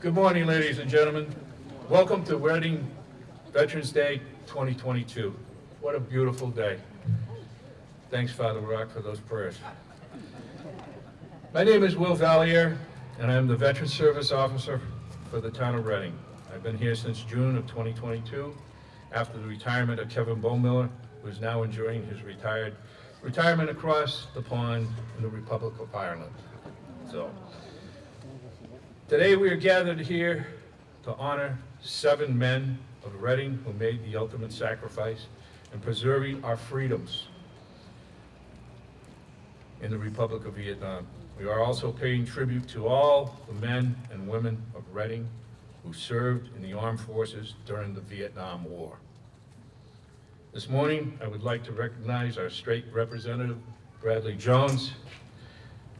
Good morning, ladies and gentlemen. Welcome to Reading Veterans Day 2022. What a beautiful day. Thanks, Father Rock, for those prayers. My name is Will Valier, and I'm the Veteran Service Officer for the town of Reading. I've been here since June of 2022, after the retirement of Kevin Bohmiller, who is now enjoying his retired retirement across the pond in the Republic of Ireland. So, today we are gathered here to honor seven men of Reading who made the ultimate sacrifice in preserving our freedoms in the Republic of Vietnam. We are also paying tribute to all the men and women of Reading who served in the armed forces during the Vietnam War. This morning, I would like to recognize our state representative, Bradley Jones,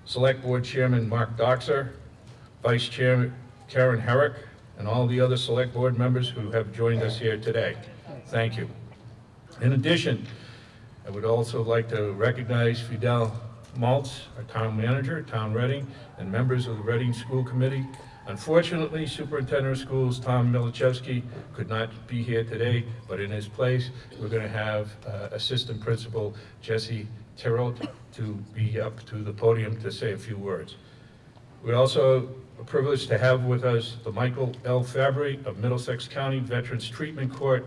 Select Board Chairman Mark Dockser, Vice Chair Karen Herrick, and all the other Select Board members who have joined us here today. Thank you. In addition, I would also like to recognize Fidel Maltez, our town manager, Town Reading, and members of the Reading School Committee. Unfortunately, Superintendent of Schools Tom Milaschewski could not be here today, but in his place, we're going to have uh, Assistant Principal Jesse Terrell to be up to the podium to say a few words. We're also privileged to have with us the Michael L. Fabbri of Middlesex County Veterans Treatment Court,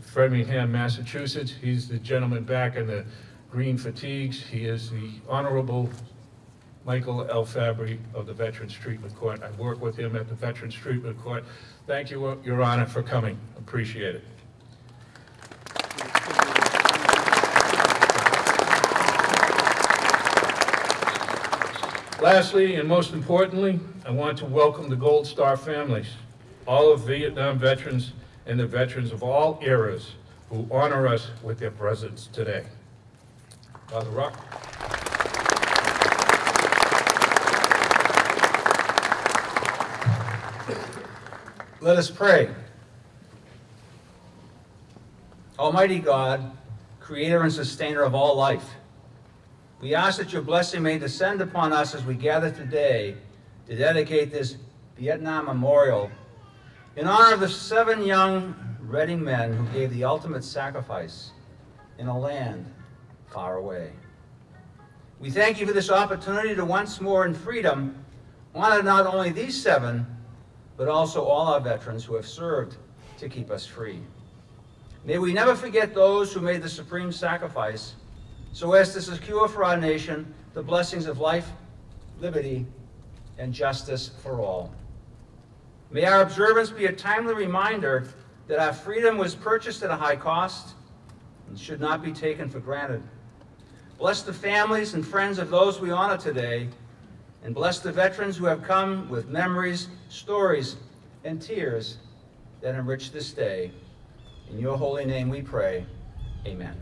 Framingham, Massachusetts. He's the gentleman back in the green fatigues. He is the Honorable Michael L. Fabbri of the Veterans Treatment Court. I work with him at the Veterans Treatment Court. Thank you, Your Honor, for coming. Appreciate it. Lastly, and most importantly, I want to welcome the Gold Star families, all of Vietnam veterans and the veterans of all eras who honor us with their presence today. Father Rock. Let us pray. Almighty God, creator and sustainer of all life, we ask that your blessing may descend upon us as we gather today to dedicate this Vietnam Memorial in honor of the seven young Reading men who gave the ultimate sacrifice in a land far away. We thank you for this opportunity to once more in freedom honor not only these seven, but also all our veterans who have served to keep us free. May we never forget those who made the supreme sacrifice so as to secure for our nation the blessings of life, liberty, and justice for all. May our observance be a timely reminder that our freedom was purchased at a high cost and should not be taken for granted. Bless the families and friends of those we honor today, and bless the veterans who have come with memories, stories, and tears that enrich this day. In your holy name we pray, amen.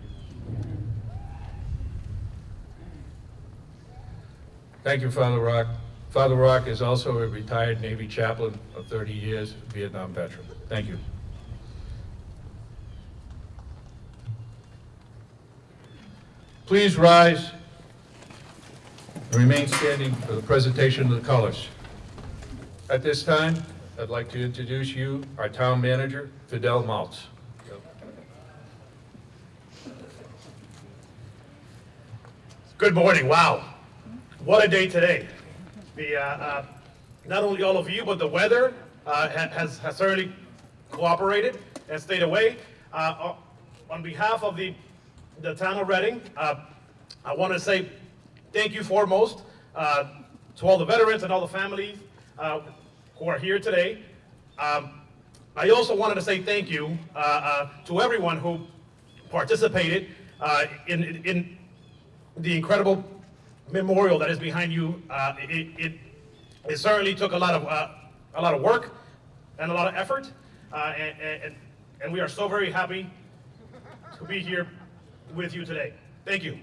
Thank you, Father Rock. Father Rock is also a retired Navy chaplain of 30 years, Vietnam veteran. Thank you. Please rise and remain standing for the presentation of the colors. At this time, I'd like to introduce you, our town manager, Fidel Maltez. Good morning. Wow. What a day today. The, uh, uh, not only all of you, but the weather uh, has, has certainly cooperated and stayed away. Uh, on behalf of the, the town of Reading, uh, I want to say thank you foremost uh, to all the veterans and all the families uh, who are here today. Um, I also wanted to say thank you uh, uh, to everyone who participated uh, in, in the incredible memorial that is behind you. Uh, it, it, it certainly took a lot of uh, a lot of work and a lot of effort, uh, and, and, and we are so very happy to be here with you today. Thank you.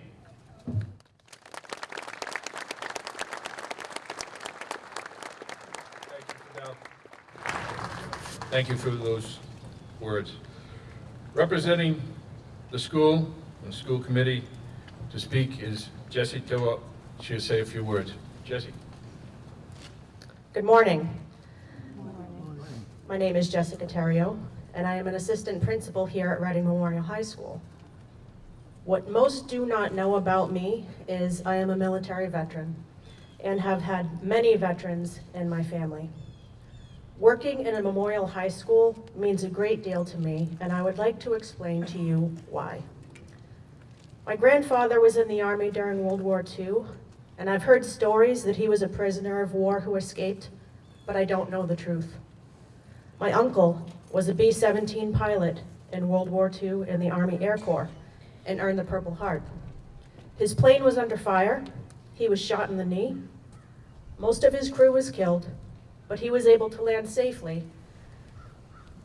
Thank you, for those words. Representing the school and school committee to speak is Jesse Tillwell. She'll say a few words. Jessie. Good morning. My name is Jessica Terrio, and I am an assistant principal here at Reading Memorial High School. What most do not know about me is I am a military veteran and have had many veterans in my family. Working in a memorial high school means a great deal to me, and I would like to explain to you why. My grandfather was in the Army during World War II, and I've heard stories that he was a prisoner of war who escaped, but I don't know the truth. My uncle was a B-17 pilot in World War II in the Army Air Corps and earned the Purple Heart. His plane was under fire, he was shot in the knee, most of his crew was killed, but he was able to land safely,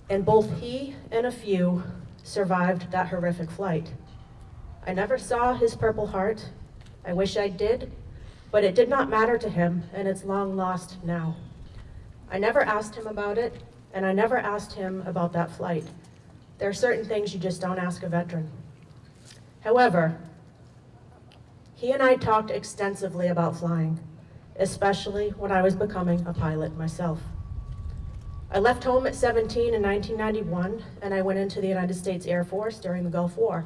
and both he and a few survived that horrific flight. I never saw his Purple Heart. I wish I did, but it did not matter to him, and it's long lost now. I never asked him about it, and I never asked him about that flight. There are certain things you just don't ask a veteran. However, he and I talked extensively about flying, especially when I was becoming a pilot myself. I left home at 17 in 1991, and I went into the United States Air Force during the Gulf War.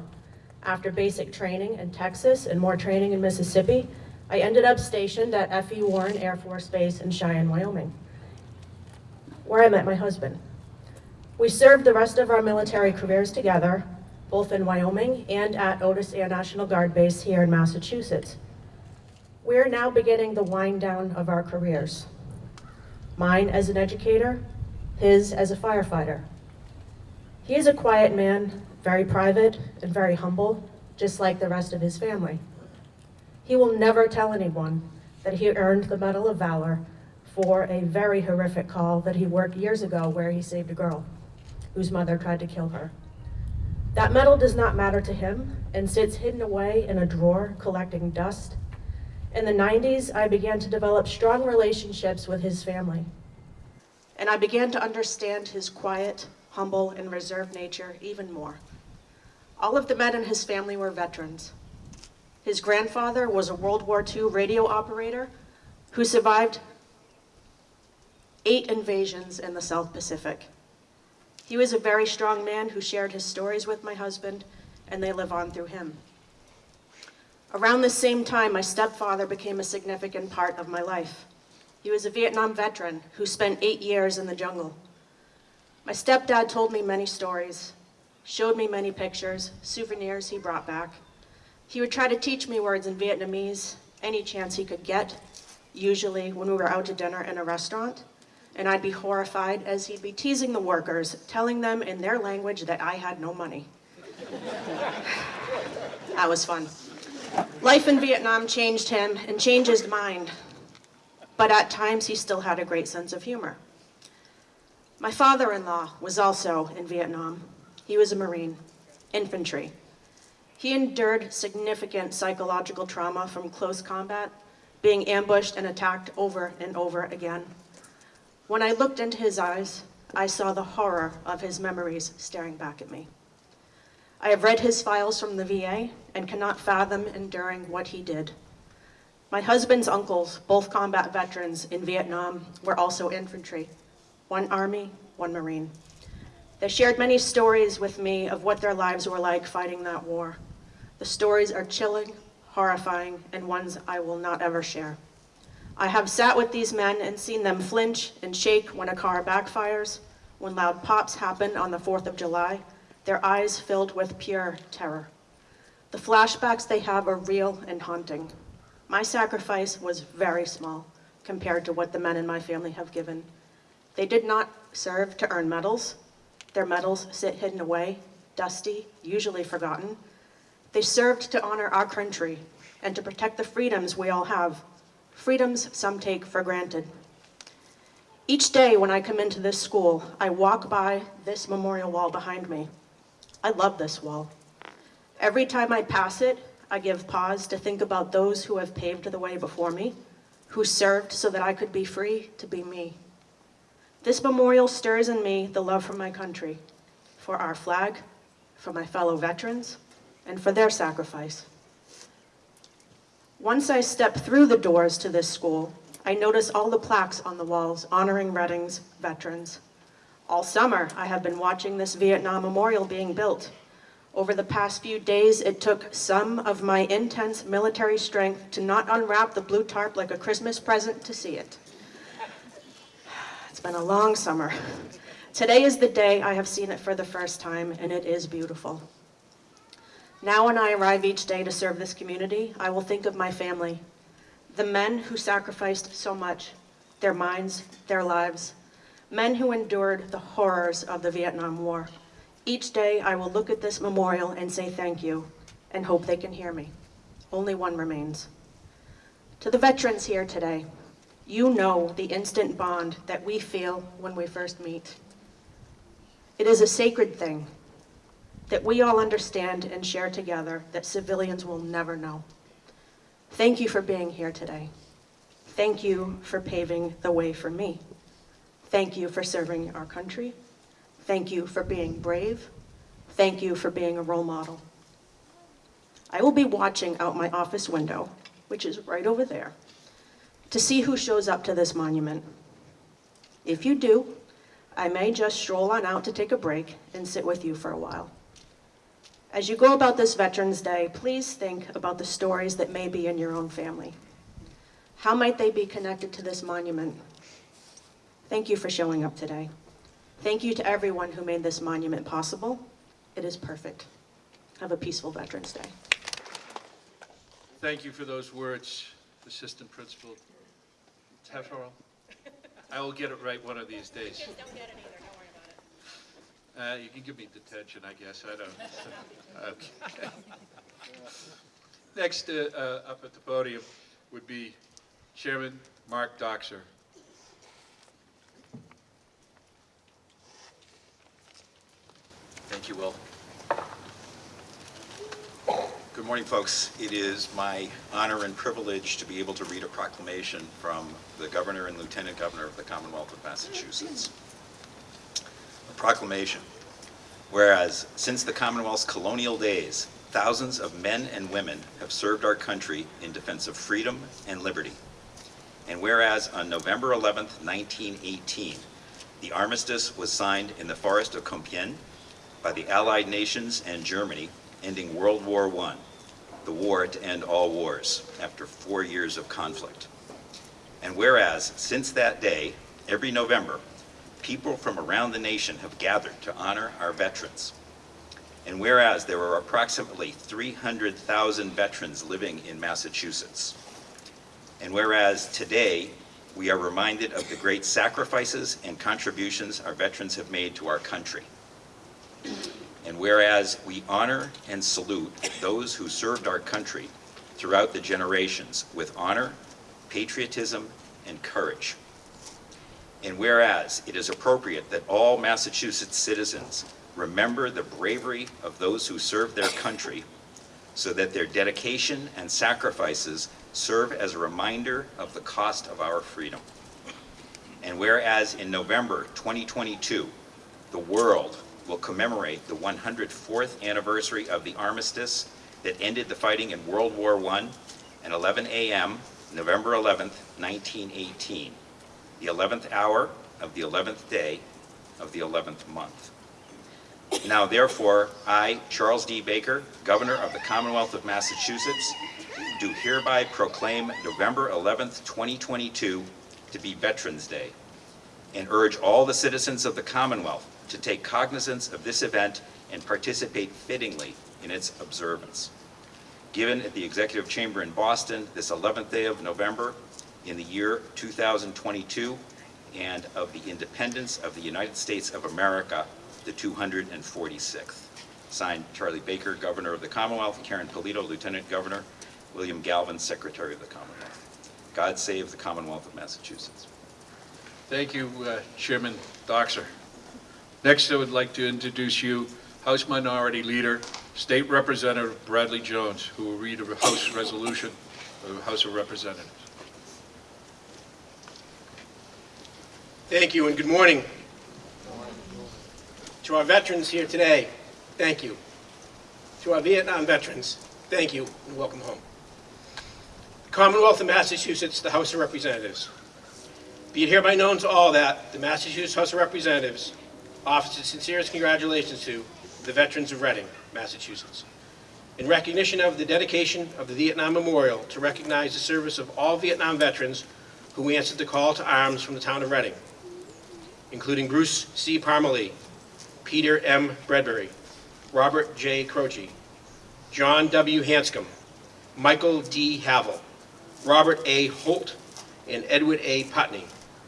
After basic training in Texas and more training in Mississippi, I ended up stationed at F.E. Warren Air Force Base in Cheyenne, Wyoming, where I met my husband. We served the rest of our military careers together, both in Wyoming and at Otis Air National Guard Base here in Massachusetts. We're now beginning the wind down of our careers. Mine as an educator, his as a firefighter. He is a quiet man, very private and very humble, just like the rest of his family. He will never tell anyone that he earned the Medal of Valor for a very horrific call that he worked years ago where he saved a girl whose mother tried to kill her. That medal does not matter to him and sits hidden away in a drawer collecting dust. In the 90s, I began to develop strong relationships with his family. And I began to understand his quiet, humble, and reserved nature even more. All of the men in his family were veterans. His grandfather was a World War II radio operator who survived eight invasions in the South Pacific. He was a very strong man who shared his stories with my husband, and they live on through him. Around the same time, my stepfather became a significant part of my life. He was a Vietnam veteran who spent eight years in the jungle. My stepdad told me many stories, showed me many pictures, souvenirs he brought back. He would try to teach me words in Vietnamese any chance he could get, usually when we were out to dinner in a restaurant, and I'd be horrified as he'd be teasing the workers, telling them in their language that I had no money. that was fun. Life in Vietnam changed him and changed his mind, but at times he still had a great sense of humor. My father-in-law was also in Vietnam. He was a Marine, infantry. He endured significant psychological trauma from close combat, being ambushed and attacked over and over again. When I looked into his eyes, I saw the horror of his memories staring back at me. I have read his files from the VA and cannot fathom enduring what he did. My husband's uncles, both combat veterans in Vietnam, were also infantry, one Army, one Marine. They shared many stories with me of what their lives were like fighting that war. The stories are chilling, horrifying, and ones I will not ever share. I have sat with these men and seen them flinch and shake when a car backfires, when loud pops happen on the 4th of July, their eyes filled with pure terror. The flashbacks they have are real and haunting. My sacrifice was very small compared to what the men in my family have given. They did not serve to earn medals. Their medals sit hidden away, dusty, usually forgotten. They served to honor our country and to protect the freedoms we all have, freedoms some take for granted. Each day when I come into this school, I walk by this memorial wall behind me. I love this wall. Every time I pass it, I give pause to think about those who have paved the way before me, who served so that I could be free to be me. This memorial stirs in me the love for my country, for our flag, for my fellow veterans, and for their sacrifice. Once I step through the doors to this school, I notice all the plaques on the walls honoring Reading's veterans. All summer, I have been watching this Vietnam Memorial being built. Over the past few days, it took some of my intense military strength to not unwrap the blue tarp like a Christmas present to see it. It's been a long summer. Today is the day I have seen it for the first time, and it is beautiful. Now when I arrive each day to serve this community, I will think of my family, the men who sacrificed so much, their minds, their lives, men who endured the horrors of the Vietnam War. Each day I will look at this memorial and say thank you, and hope they can hear me. Only one remains. To the veterans here today, you know the instant bond that we feel when we first meet. It is a sacred thing that we all understand and share together that civilians will never know. Thank you for being here today. Thank you for paving the way for me. Thank you for serving our country. Thank you for being brave. Thank you for being a role model. I will be watching out my office window, which is right over there, to see who shows up to this monument. If you do, I may just stroll on out to take a break and sit with you for a while. As you go about this Veterans Day, please think about the stories that may be in your own family. How might they be connected to this monument? Thank you for showing up today. Thank you to everyone who made this monument possible. It is perfect. Have a peaceful Veterans Day. Thank you for those words, Assistant Principal Tefferle. I will get it right one of these days. Don't get it either, don't worry about it. Uh, you can give me detention, I guess, I don't. Okay. Next, uh, uh, up at the podium would be Chairman Mark Dockser. Thank you, Will. Good morning, folks. It is my honor and privilege to be able to read a proclamation from the Governor and Lieutenant Governor of the Commonwealth of Massachusetts. Proclamation. Whereas, since the Commonwealth's colonial days, thousands of men and women have served our country in defense of freedom and liberty. And whereas on November 11th, 1918, the armistice was signed in the forest of Compiègne by the Allied nations and Germany, ending World War I, the war to end all wars after four years of conflict. And whereas, since that day, every November, people from around the nation have gathered to honor our veterans. And whereas there are approximately 300,000 veterans living in Massachusetts. And whereas today, we are reminded of the great sacrifices and contributions our veterans have made to our country. And whereas we honor and salute those who served our country throughout the generations with honor, patriotism, and courage. And whereas it is appropriate that all Massachusetts citizens remember the bravery of those who served their country so that their dedication and sacrifices serve as a reminder of the cost of our freedom. And whereas in November 2022, the world will commemorate the 104th anniversary of the armistice that ended the fighting in World War I at 11 a.m., November 11th, 1918, the 11th hour of the 11th day of the 11th month. Now therefore, I, Charles D. Baker, Governor of the Commonwealth of Massachusetts, do hereby proclaim November 11th, 2022 to be Veterans Day, and urge all the citizens of the Commonwealth to take cognizance of this event and participate fittingly in its observance. Given at the Executive Chamber in Boston this 11th day of November in the year 2022 and of the independence of the United States of America, the 246th. Signed, Charlie Baker, Governor of the Commonwealth, Karyn Polito, Lieutenant Governor, William Galvin, Secretary of the Commonwealth. God save the Commonwealth of Massachusetts. Thank you, uh, Chairman Dockser. Next, I would like to introduce you, House Minority Leader, State Representative Bradley Jones, who will read a House resolution of the House of Representatives. Thank you and good morning. To our veterans here today, thank you. To our Vietnam veterans, thank you and welcome home. Commonwealth of Massachusetts, the House of Representatives. Be it hereby known to all that the Massachusetts House of Representatives offers its sincerest congratulations to the veterans of Reading, Massachusetts. In recognition of the dedication of the Vietnam Memorial to recognize the service of all Vietnam veterans who answered the call to arms from the town of Reading, including Bruce C. Parmalee, Peter M. Bradbury, Robert J. Croce, John W. Hanscom, Michael D. Havel, Robert A. Holt, and Edward A. Putney,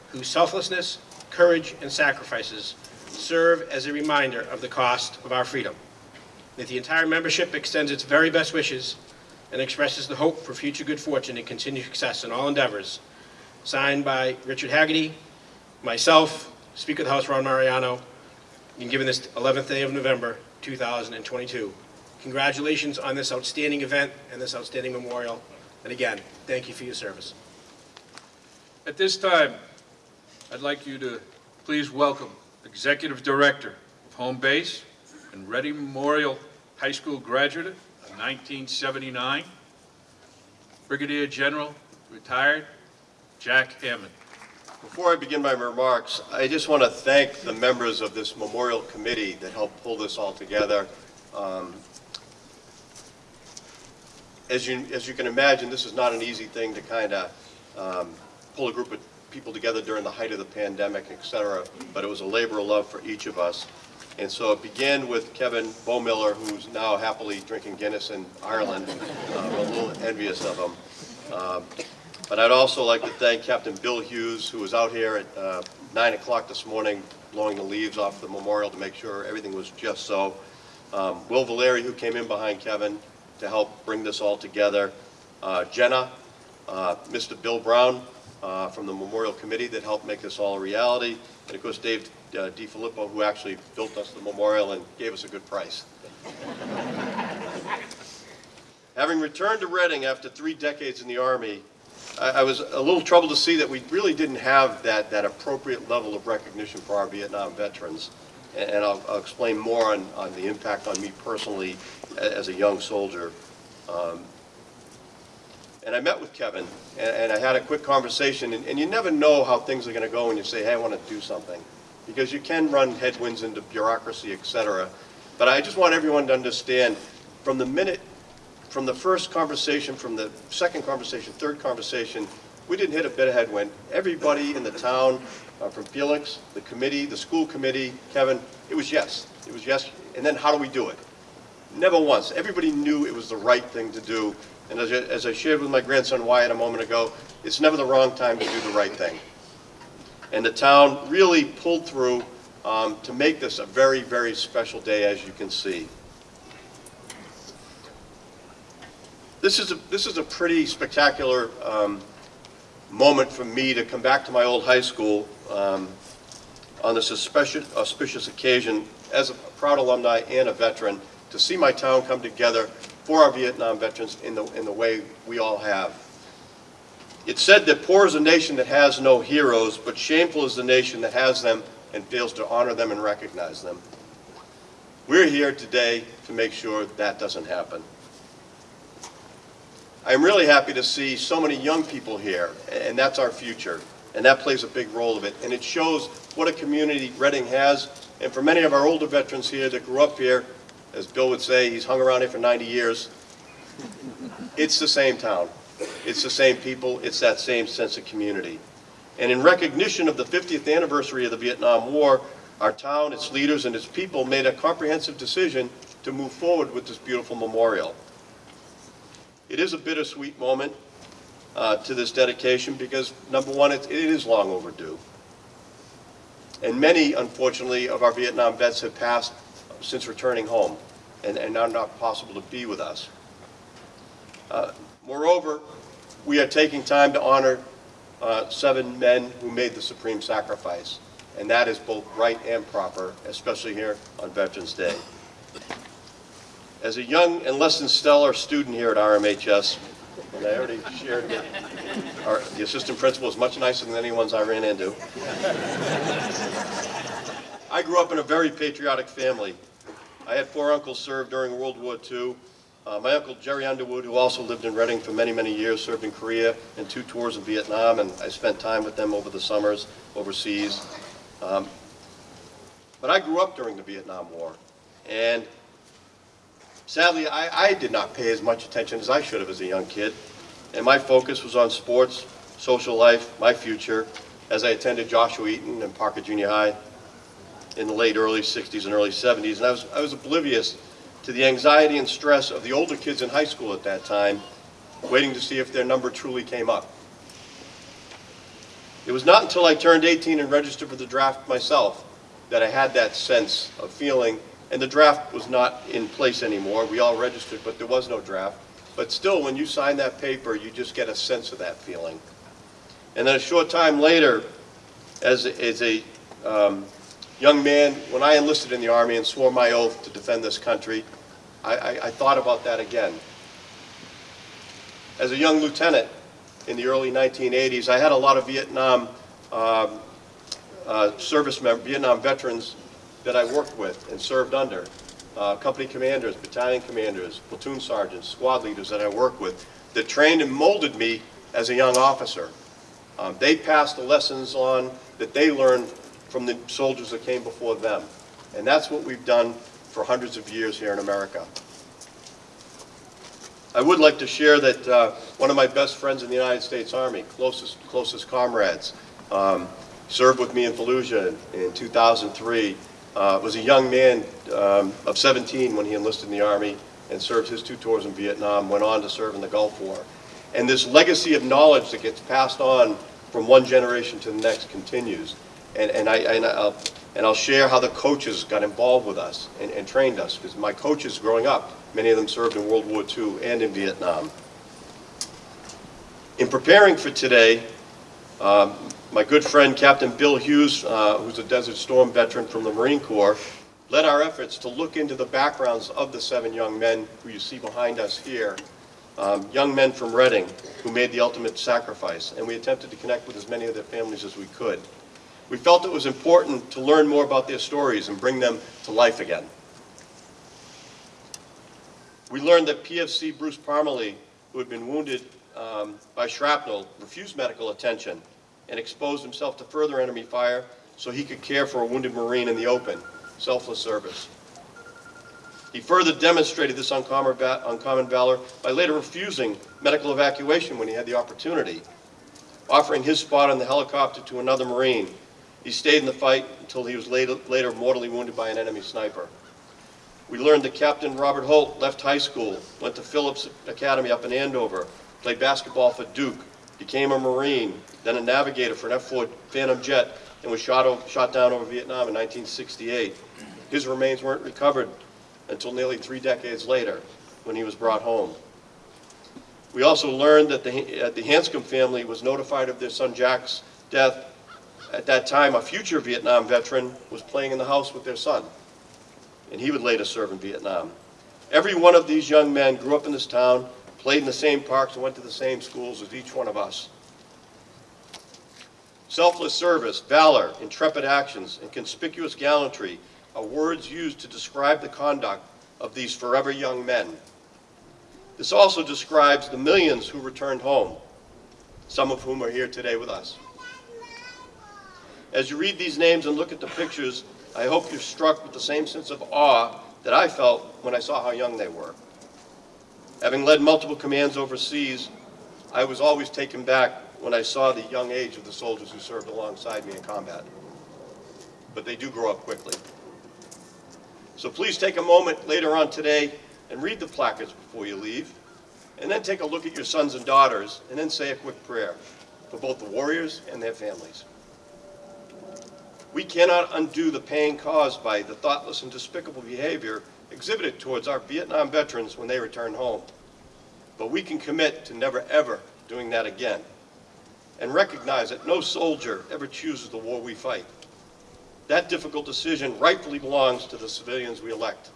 whose selflessness, courage, and sacrifices serve as a reminder of the cost of our freedom. That the entire membership extends its very best wishes and expresses the hope for future good fortune and continued success in all endeavors. Signed by Richard Haggerty, myself, Speaker of the House Ron Mariano, and given this 11th day of November, 2022. Congratulations on this outstanding event and this outstanding memorial. And again, thank you for your service. At this time, I'd like you to please welcome Executive Director of Home Base and Reading Memorial High School graduate of 1979, Brigadier General, retired, Jack Hammond. Before I begin my remarks, I just want to thank the members of this memorial committee that helped pull this all together. Um, As you, as you can imagine, this is not an easy thing to kind of pull a group of people together during the height of the pandemic, et cetera, but it was a labor of love for each of us. And so it began with Kevin Bohmiller, who's now happily drinking Guinness in Ireland. I'm a little envious of him. Um, but I'd also like to thank Captain Bill Hughes, who was out here at uh, 9 o'clock this morning blowing the leaves off the memorial to make sure everything was just so. Um, Will Valeri, who came in behind Kevin to help bring this all together. Uh, Jenna, uh, Mr. Bill Brown uh, from the Memorial Committee that helped make this all a reality. And of course, Dave uh, DiFilippo, who actually built us the memorial and gave us a good price. Having returned to Reading after three decades in the Army, I, I was a little troubled to see that we really didn't have that, that appropriate level of recognition for our Vietnam veterans. And, and I'll, I'll explain more on, on the impact on me personally as a young soldier. Um, and I met with Kevin, and, and I had a quick conversation, and, and you never know how things are gonna go when you say, hey, I wanna do something. Because you can run headwinds into bureaucracy, et cetera. But I just want everyone to understand, from the minute from the first conversation, from the second conversation, third conversation, we didn't hit a bit of headwind. Everybody in the town, uh, from Felix, the committee, the school committee, Kevin, it was yes. It was yes. And then how do we do it? Never once. Everybody knew it was the right thing to do. And as I, as I shared with my grandson Wyatt a moment ago, it's never the wrong time to do the right thing. And the town really pulled through um, to make this a very, very special day, as you can see. This is a, this is a pretty spectacular um, moment for me to come back to my old high school um, on this auspicious, auspicious occasion as a proud alumni and a veteran to see my town come together for our Vietnam veterans in the, in the way we all have. It's said that poor is a nation that has no heroes, but shameful is the nation that has them and fails to honor them and recognize them. We're here today to make sure that doesn't happen. I'm really happy to see so many young people here, and that's our future, and that plays a big role of it. And it shows what a community Reading has, and for many of our older veterans here that grew up here, as Bill would say, he's hung around here for 90 years, it's the same town. It's the same people, it's that same sense of community. And in recognition of the 50th anniversary of the Vietnam War, our town, its leaders, and its people made a comprehensive decision to move forward with this beautiful memorial. It is a bittersweet moment uh, to this dedication because, number one, it, it is long overdue. And many, unfortunately, of our Vietnam vets have passed since returning home and, and are not possible to be with us. Uh, moreover, we are taking time to honor uh, seven men who made the supreme sacrifice. And that is both right and proper, especially here on Veterans Day. As a young and less than stellar student here at RMHS, and I already shared that our, the assistant principal is much nicer than anyone's I ran into. I grew up in a very patriotic family. I had four uncles serve during World War II. Uh, my uncle Jerry Underwood, who also lived in Reading for many, many years, served in Korea and two tours in Vietnam, and I spent time with them over the summers overseas. Um, But I grew up during the Vietnam War, and sadly, I, I did not pay as much attention as I should have as a young kid. And my focus was on sports, social life, my future, as I attended Joshua Eaton and Parker Junior High in the late early 60s and early 70s. And I was, I was oblivious to the anxiety and stress of the older kids in high school at that time, waiting to see if their number truly came up. It was not until I turned 18 and registered for the draft myself that I had that sense of feeling, and the draft was not in place anymore. We all registered, but there was no draft. But still, when you sign that paper, you just get a sense of that feeling. And then a short time later, as, as a um, young man, when I enlisted in the Army and swore my oath to defend this country, I, I, I thought about that again. As a young lieutenant in the early 1980s, I had a lot of Vietnam um, uh, service Vietnam veterans that I worked with and served under. Uh, company commanders, battalion commanders, platoon sergeants, squad leaders that I worked with that trained and molded me as a young officer. Um, they passed the lessons on that they learned from the soldiers that came before them. And that's what we've done for hundreds of years here in America. I would like to share that uh, one of my best friends in the United States Army, closest, closest comrades, um, served with me in Fallujah in 2003, uh, was a young man um, of 17 when he enlisted in the Army and served his two tours in Vietnam, went on to serve in the Gulf War. And this legacy of knowledge that gets passed on from one generation to the next continues. And, and, I, and, I'll, and I'll share how the coaches got involved with us and, and trained us, because my coaches growing up, many of them served in World War II and in Vietnam. In preparing for today, um, my good friend Captain Bill Hughes, uh, who's a Desert Storm veteran from the Marine Corps, led our efforts to look into the backgrounds of the seven young men who you see behind us here, um, young men from Reading who made the ultimate sacrifice, and we attempted to connect with as many of their families as we could. We felt it was important to learn more about their stories and bring them to life again. We learned that PFC Bruce Parmalee, who had been wounded um, by shrapnel, refused medical attention and exposed himself to further enemy fire so he could care for a wounded Marine in the open, selfless service. He further demonstrated this uncommon, uncommon valor by later refusing medical evacuation when he had the opportunity, offering his spot on the helicopter to another Marine. He stayed in the fight until he was later, later mortally wounded by an enemy sniper. We learned that Captain Robert Holt left high school, went to Phillips Academy up in Andover, played basketball for Duke, became a Marine, then a navigator for an F-4 Phantom jet, and was shot, over, shot down over Vietnam in 1968. His remains weren't recovered until nearly three decades later, when he was brought home. We also learned that the, uh, the Hanscom family was notified of their son Jack's death. At that time, a future Vietnam veteran was playing in the house with their son, and he would later serve in Vietnam. Every one of these young men grew up in this town, played in the same parks, and went to the same schools as each one of us. Selfless service, valor, intrepid actions, and conspicuous gallantry are words used to describe the conduct of these forever young men. This also describes the millions who returned home, some of whom are here today with us. As you read these names and look at the pictures, I hope you're struck with the same sense of awe that I felt when I saw how young they were. Having led multiple commands overseas, I was always taken back when I saw the young age of the soldiers who served alongside me in combat. But they do grow up quickly. So please take a moment later on today and read the placards before you leave, and then take a look at your sons and daughters, and then say a quick prayer for both the warriors and their families. We cannot undo the pain caused by the thoughtless and despicable behavior exhibited towards our Vietnam veterans when they return home. But we can commit to never ever doing that again and recognize that no soldier ever chooses the war we fight. That difficult decision rightfully belongs to the civilians we elect.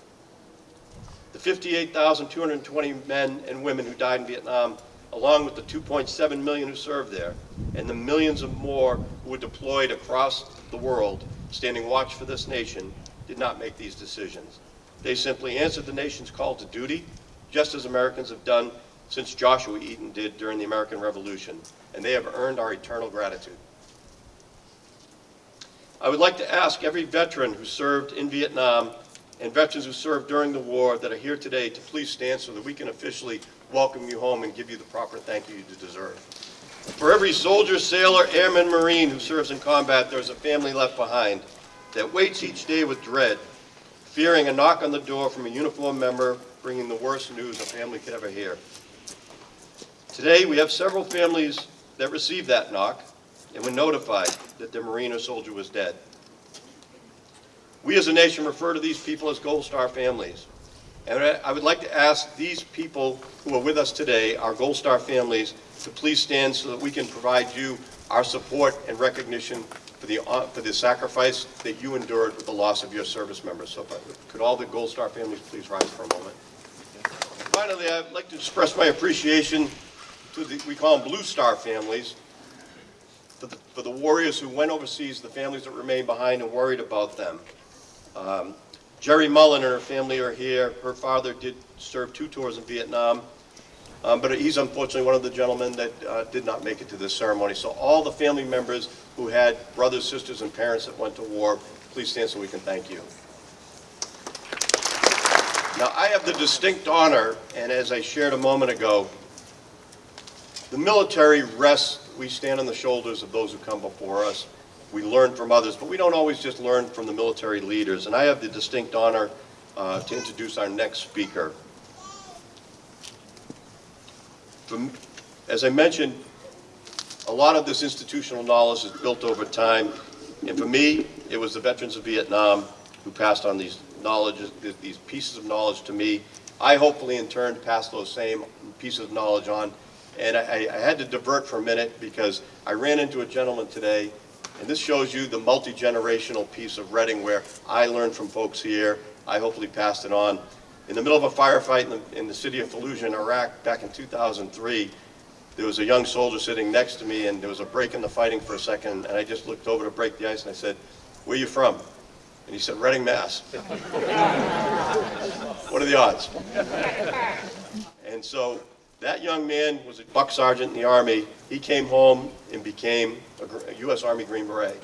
The 58,220 men and women who died in Vietnam, along with the 2.7 million who served there, and the millions of more who were deployed across the world, standing watch for this nation, did not make these decisions. They simply answered the nation's call to duty, just as Americans have done since Joshua Eaton did during the American Revolution, and they have earned our eternal gratitude. I would like to ask every veteran who served in Vietnam and veterans who served during the war that are here today to please stand so that we can officially welcome you home and give you the proper thank you you deserve. For every soldier, sailor, airman, marine who serves in combat, there's a family left behind that waits each day with dread, fearing a knock on the door from a uniformed member bringing the worst news a family could ever hear. Today, we have several families that received that knock and were notified that their Marine or soldier was dead. We as a nation refer to these people as Gold Star families. And I I would like to ask these people who are with us today, our Gold Star families, to please stand so that we can provide you our support and recognition for the, hon- for the sacrifice that you endured with the loss of your service members. So I- could all the Gold Star families please rise for a moment? Finally, I'd like to express my appreciation to the, we call them Blue Star families, for the, for the warriors who went overseas, the families that remained behind and worried about them. Um, Jerry Mullen and her family are here. Her father did serve two tours in Vietnam, um, but he's unfortunately one of the gentlemen that uh, did not make it to this ceremony. So all the family members who had brothers, sisters, and parents that went to war, please stand so we can thank you. Now, I have the distinct honor, and as I shared a moment ago, the military rests, we stand on the shoulders of those who come before us. We learn from others, but we don't always just learn from the military leaders. And I have the distinct honor uh, to introduce our next speaker. From- As I mentioned, a lot of this institutional knowledge is built over time. And for me, it was the veterans of Vietnam who passed on these knowledge, these pieces of knowledge to me. I hopefully in turn passed those same pieces of knowledge on. And I, I had to divert for a minute because I ran into a gentleman today, and this shows you the multi-generational piece of Reading where I learned from folks here. I hopefully passed it on. In the middle of a firefight in the, in the city of Fallujah in Iraq back in 2003, there was a young soldier sitting next to me, and there was a break in the fighting for a second, and I just looked over to break the ice, and I said, "Where are you from?" And he said, "Reading, Mass." what are the odds? And so that young man was a buck sergeant in the Army. He came home and became a a U.S. Army Green Beret.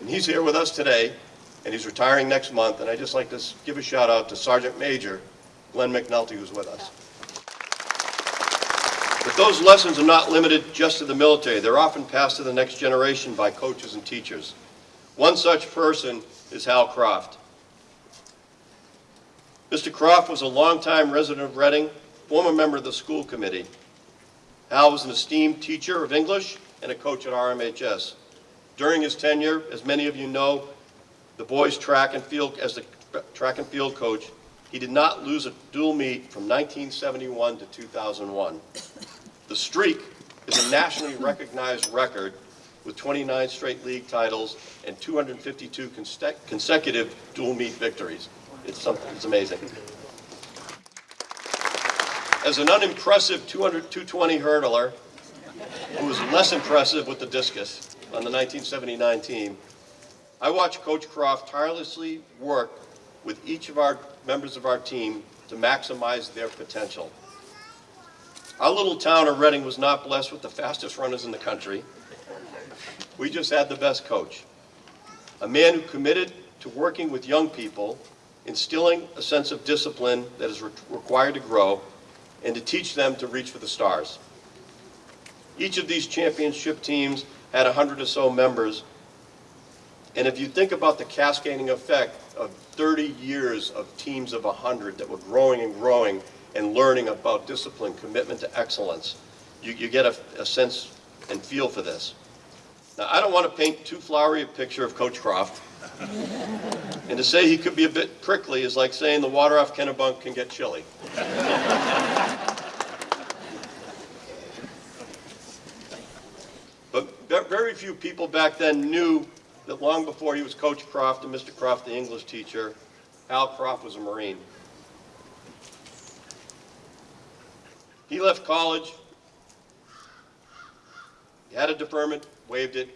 And he's here with us today, and he's retiring next month, and I'd just like to give a shout out to Sergeant Major Glenn McNulty, who's with us. But those lessons are not limited just to the military. They're often passed to the next generation by coaches and teachers. One such person is Hal Croft. Mr. Croft was a longtime resident of Reading, former member of the school committee. Hal was an esteemed teacher of English and a coach at RMHS. During his tenure, as many of you know, the boys track and field, as the track and field coach, he did not lose a dual meet from 1971 to 2001. The streak is a nationally recognized record with 29 straight league titles and 252 conse- consecutive dual meet victories. It's something, it's amazing. As an unimpressive 200, 220 hurdler, who was less impressive with the discus on the 1979 team, I watched Coach Croft tirelessly work with each of our members of our team to maximize their potential. Our little town of Reading was not blessed with the fastest runners in the country. We just had the best coach. A man who committed to working with young people, instilling a sense of discipline that is re- required to grow, and to teach them to reach for the stars. Each of these championship teams had a hundred or so members, and if you think about the cascading effect of 30 years of teams of 100 that were growing and growing and learning about discipline, commitment to excellence, you, you get a, a sense and feel for this. Now, I don't want to paint too flowery a picture of Coach Croft. and to say he could be a bit prickly is like saying the water off Kennebunk can get chilly. But very few people back then knew that long before he was Coach Croft and Mr. Croft, the English teacher, Al Croft was a Marine. He left college, he had a deferment, waived it,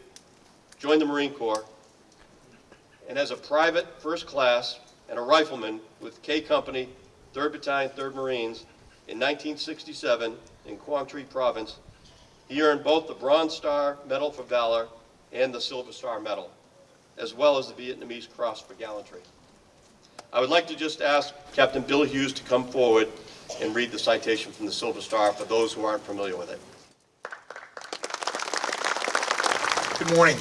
joined the Marine Corps, and as a private first class and a rifleman with K Company, 3rd Battalion, 3rd Marines, in 1967 in Quang Tri Province, he earned both the Bronze Star Medal for Valor and the Silver Star Medal. As well as the Vietnamese Cross for Gallantry. I would like to just ask Captain Bill Hughes to come forward and read the citation from the Silver Star for those who aren't familiar with it. Good morning.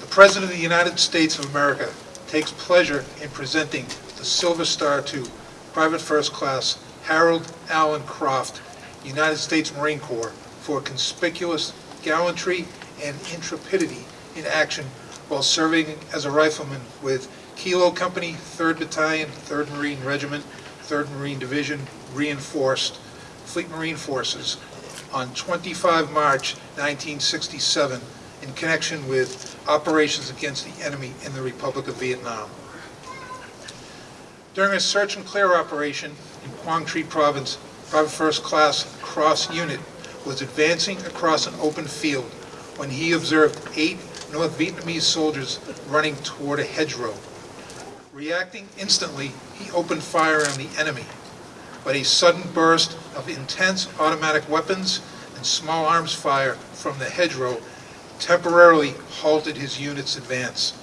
The President of the United States of America takes pleasure in presenting the Silver Star to Private First Class Harold Allen Croft, United States Marine Corps, for conspicuous gallantry and intrepidity in action while serving as a rifleman with Kilo Company, 3rd Battalion, 3rd Marine Regiment, 3rd Marine Division, Reinforced, Fleet Marine Forces, on 25 March 1967 in connection with operations against the enemy in the Republic of Vietnam. During a search and clear operation in Quang Tri Province, Private First Class Croft's Unit was advancing across an open field when he observed eight North Vietnamese soldiers running toward a hedgerow. Reacting instantly, he opened fire on the enemy, but a sudden burst of intense automatic weapons and small arms fire from the hedgerow temporarily halted his unit's advance.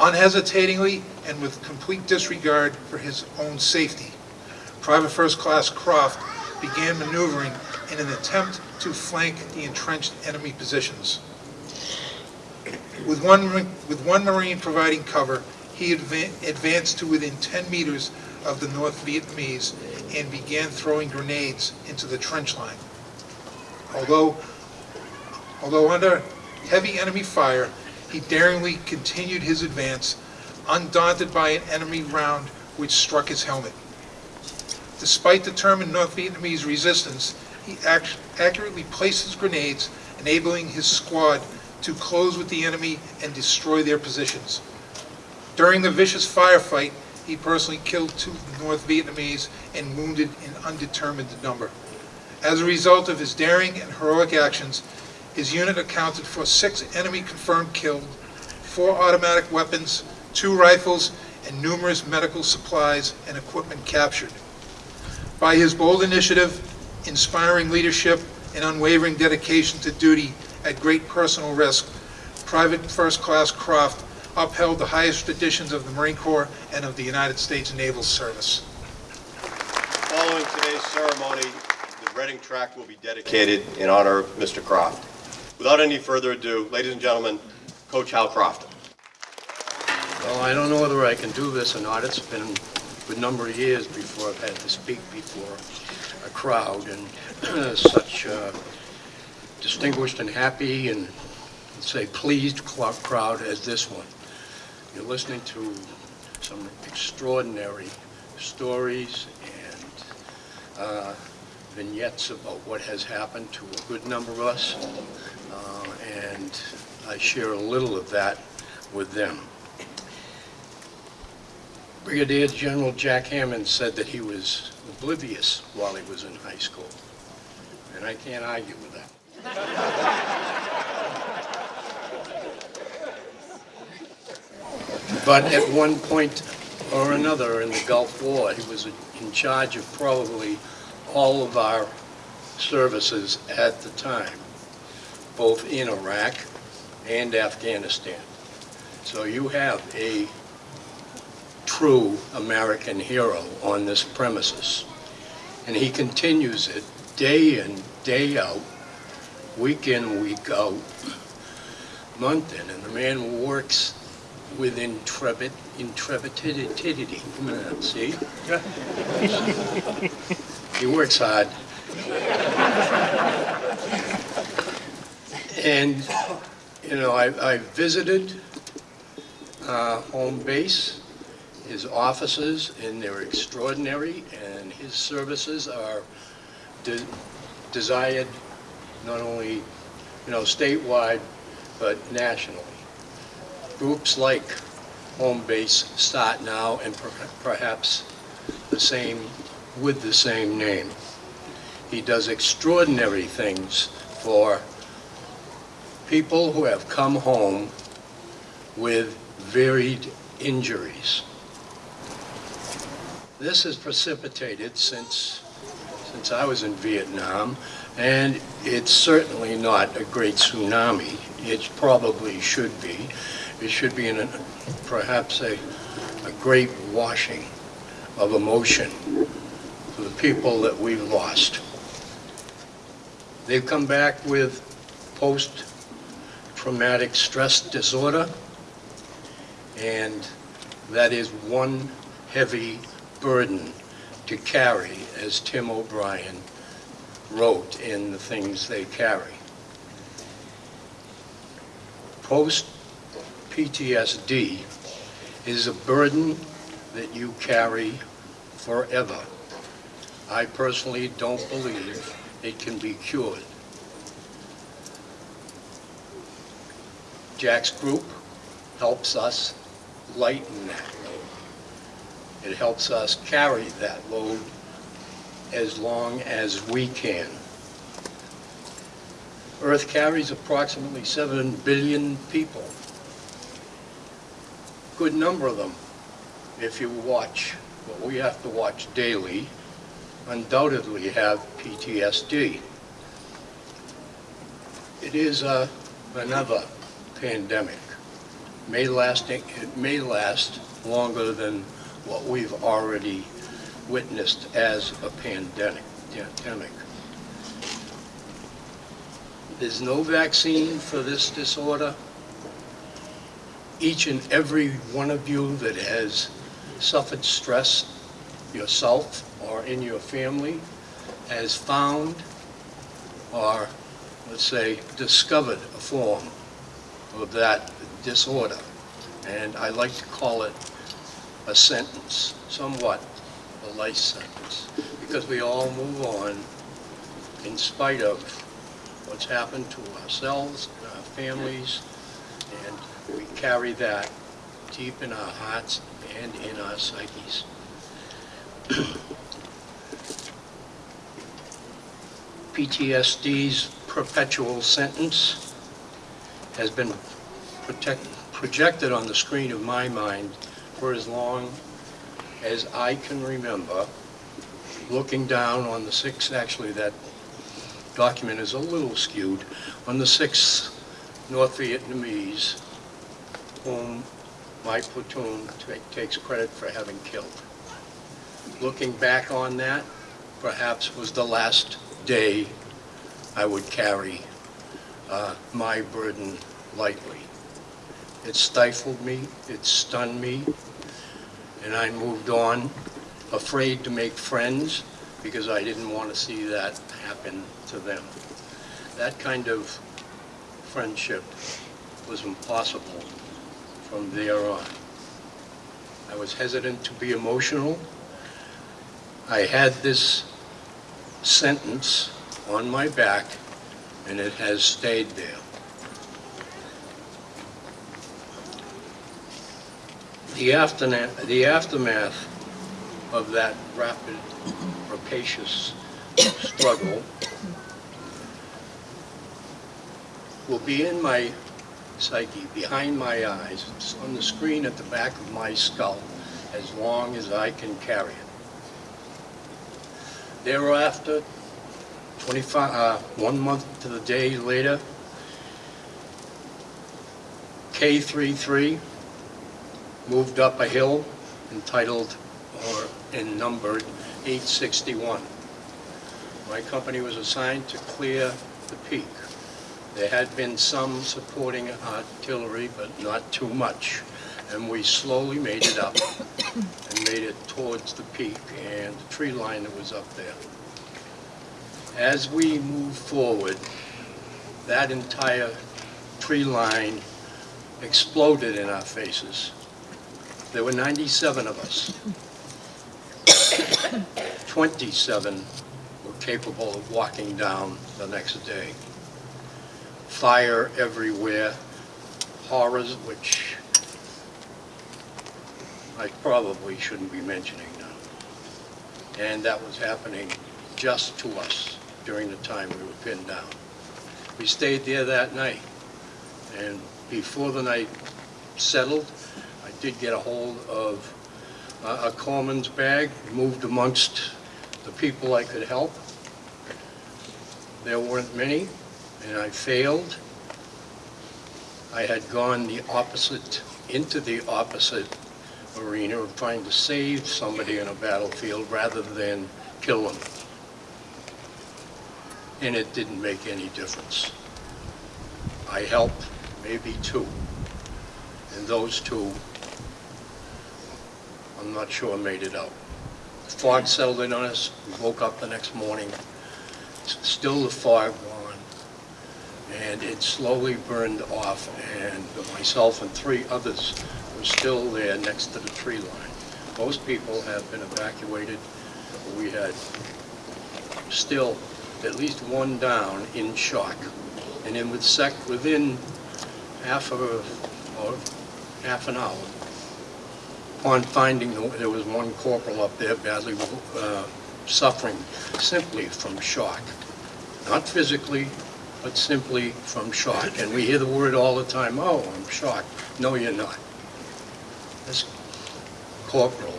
Unhesitatingly and with complete disregard for his own safety, Private First Class Croft began maneuvering in an attempt to flank the entrenched enemy positions. With one, with one Marine providing cover, he adva- advanced to within 10 meters of the North Vietnamese and began throwing grenades into the trench line. Although, although under heavy enemy fire, he daringly continued his advance, undaunted by an enemy round which struck his helmet. Despite determined North Vietnamese resistance, he accurately placed his grenades, enabling his squad to close with the enemy and destroy their positions. During the vicious firefight, he personally killed two North Vietnamese and wounded an undetermined number. As a result of his daring and heroic actions, his unit accounted for six enemy confirmed killed, four automatic weapons, two rifles, and numerous medical supplies and equipment captured. By his bold initiative, inspiring leadership, and unwavering dedication to duty at great personal risk, Private First Class Croft upheld the highest traditions of the Marine Corps and of the United States Naval Service. Following today's ceremony, the Reading track will be dedicated in honor of Mr. Croft. Without any further ado, ladies and gentlemen, Coach Hal Croft. Well, I don't know whether I can do this or not. It's been a good number of years before I've had to speak before a crowd, and such uh, distinguished and happy and, say, pleased crowd as this one. You're listening to some extraordinary stories and uh, vignettes about what has happened to a good number of us, uh, and I share a little of that with them. Brigadier General Jack Hammond said that he was oblivious while he was in high school, and I can't argue with. But at one point or another in the Gulf War, he was in charge of probably all of our services at the time, both in Iraq and Afghanistan. So you have a true American hero on this premises. And he continues it day in, day out, week in, week out, month in. And the man works with intrepid, intrepidity. Uh, See? he works hard. And, you know, I, I visited uh, home base, his offices, and they're extraordinary, and his services are de- desired not only, you know, statewide, but nationally. Groups like Home Base start now and per- perhaps the same, with the same name. He does extraordinary things for people who have come home with varied injuries. This has precipitated since, since I was in Vietnam, and it's certainly not a great tsunami. It probably should be. it should be in a, perhaps a, a great washing of emotion for the people that we've lost. They've come back with post-traumatic stress disorder, and that is one heavy burden to carry, as Tim O'Brien wrote in The Things They Carry. Post-PTSD is a burden that you carry forever. I personally don't believe it can be cured. Jack's group helps us lighten that load. It helps us carry that load as long as we can. Earth carries approximately 7 billion people. Good number of them, if you watch what we have to watch daily, undoubtedly have PTSD. It is uh, another pandemic. May lasting, it may last longer than what we've already witnessed as a pandemic. There's no vaccine for this disorder. Each and every one of you that has suffered stress yourself or in your family has found or, let's say, discovered a form of that disorder. And I like to call it a sentence, somewhat a life sentence, because we all move on in spite of what's happened to ourselves, and our families, and we carry that deep in our hearts and in our psyches. PTSD's perpetual sentence has been protect, projected on the screen of my mind for as long as I can remember, looking down on the six, actually that document is a little skewed, on the six North Vietnamese whom my platoon takes credit for having killed. Looking back on that, perhaps was the last day I would carry uh, my burden lightly. It stifled me, it stunned me, and I moved on, afraid to make friends because I didn't want to see that happen to them. That kind of friendship was impossible from there on. I was hesitant to be emotional. I had this sentence on my back, and it has stayed there. The aftermath, the aftermath of that rapid, rapacious struggle will be in my psyche, behind my eyes, it's on the screen at the back of my skull, as long as I can carry it. Thereafter, 25, uh, one month to the day later, K33 moved up a hill entitled or and numbered 861. My company was assigned to clear the peak. There had been some supporting artillery, but not too much. And we slowly made it up and made it towards the peak and the tree line that was up there. As we moved forward, that entire tree line exploded in our faces. There were 97 of us. 27 were capable of walking down the next day. Fire everywhere, horrors which I probably shouldn't be mentioning now. And that was happening just to us during the time we were pinned down. We stayed there that night, and before the night settled, did get a hold of uh, a corpsman's bag, moved amongst the people I could help. There weren't many, and I failed. I had gone the opposite, into the opposite arena of trying to save somebody in a battlefield rather than kill them. And it didn't make any difference. I helped maybe two, and those two, I'm not sure I made it out. The fog settled in on us, we woke up the next morning, still the fog on, and it slowly burned off, and myself and three others were still there next to the tree line. Most people have been evacuated, we had still at least one down in shock. And then with sec, within half of, a- or half an hour, upon finding there was one corporal up there badly uh, suffering simply from shock. Not physically, but simply from shock. And we hear the word all the time, oh, I'm shocked. No, you're not. This corporal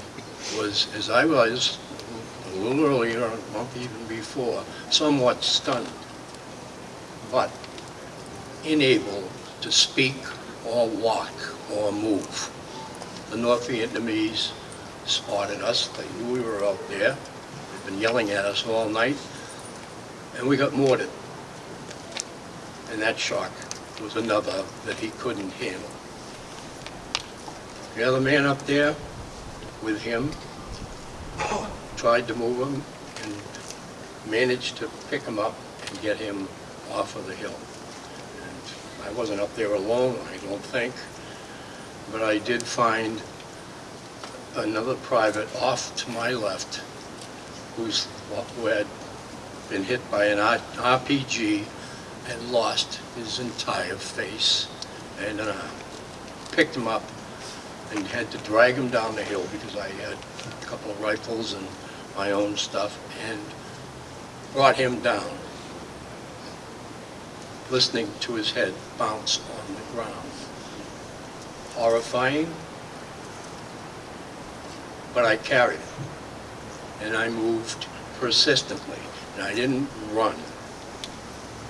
was, as I was a little earlier, even before, somewhat stunned, but unable to speak or walk or move. The North Vietnamese spotted us, they knew we were out there, they'd been yelling at us all night, and we got mortared. And that shock was another that he couldn't handle. The other man up there with him tried to move him and managed to pick him up and get him off of the hill. And I wasn't up there alone, I don't think, but I did find another private off to my left who's, who had been hit by an RPG and lost his entire face. And uh, picked him up and had to drag him down the hill because I had a couple of rifles and my own stuff and brought him down, listening to his head bounce on the ground. Horrifying, but I carried it. And I moved persistently, and I didn't run.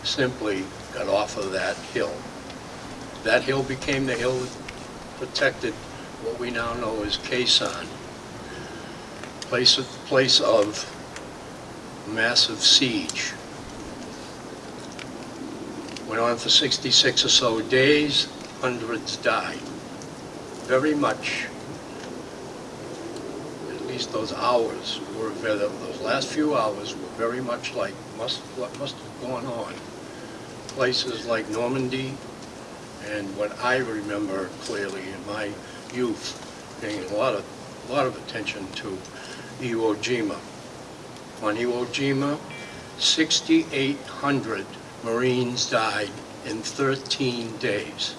Simply got off of that hill. That hill became the hill that protected what we now know as Khe Sanh, place of, place of massive siege. Went on for 66 or so days, hundreds died. Very much, at least those hours were, those last few hours were very much like must, what must have gone on. Places like Normandy, and what I remember clearly in my youth, paying a lot of, a lot of attention to Iwo Jima. On Iwo Jima, 6,800 Marines died in 13 days.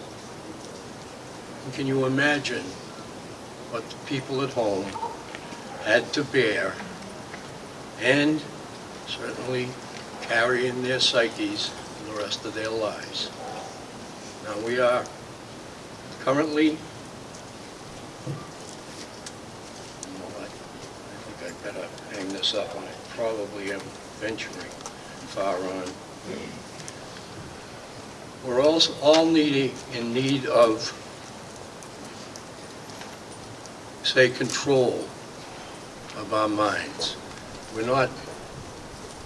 And Can you imagine what the people at home had to bear and certainly carry in their psyches for the rest of their lives? Now, we are currently, better hang this up, I probably am venturing far on. We're also all needing, in need of, say, control of our minds. We're not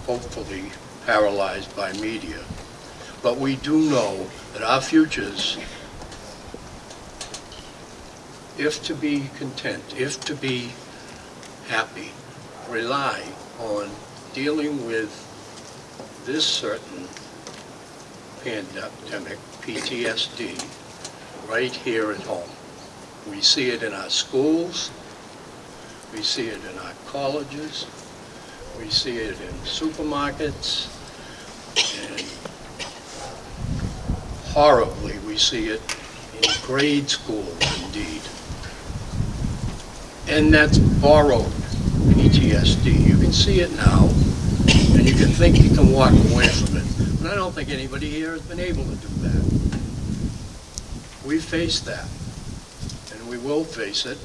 hopefully paralyzed by media. But we do know that our futures, if to be content, if to be happy, rely on dealing with this certain pandemic, PTSD, right here at home. We see it in our schools, we see it in our colleges, we see it in supermarkets, and horribly, we see it in grade school indeed. And that's borrowed PTSD. You can see it now, and you can think you can walk away from it. But I don't think anybody here has been able to do that. We face that, will face it,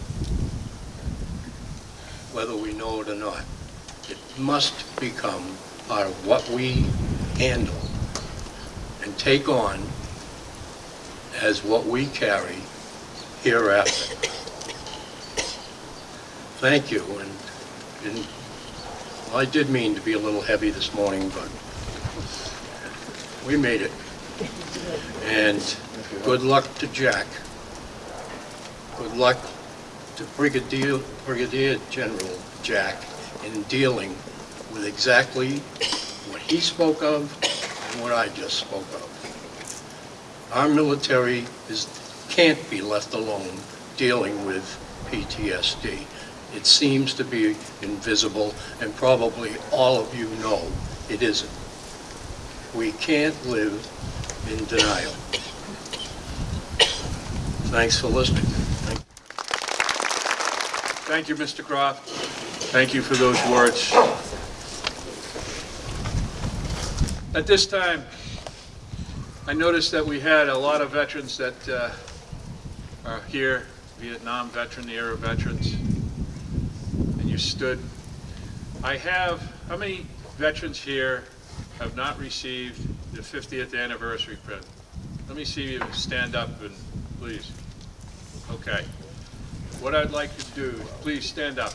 whether we know it or not. It must become part of what we handle and take on as what we carry hereafter. Thank you, and, and I did mean to be a little heavy this morning, but we made it. And good luck to Jack. Good luck to Brigadier, Brigadier General Jack in dealing with exactly what he spoke of and what I just spoke of. Our military is, can't be left alone dealing with PTSD. It seems to be invisible, and probably all of you know it isn't. We can't live in denial. Thanks for listening. Thank you, Mr. Croft. Thank you for those words. At this time, I noticed that we had a lot of veterans that uh, are here, Vietnam veteran, era veterans, and you stood. I have, how many veterans here have not received the 50th anniversary pin? Let me see you stand up and, please. Okay. What I'd like to do, please stand up.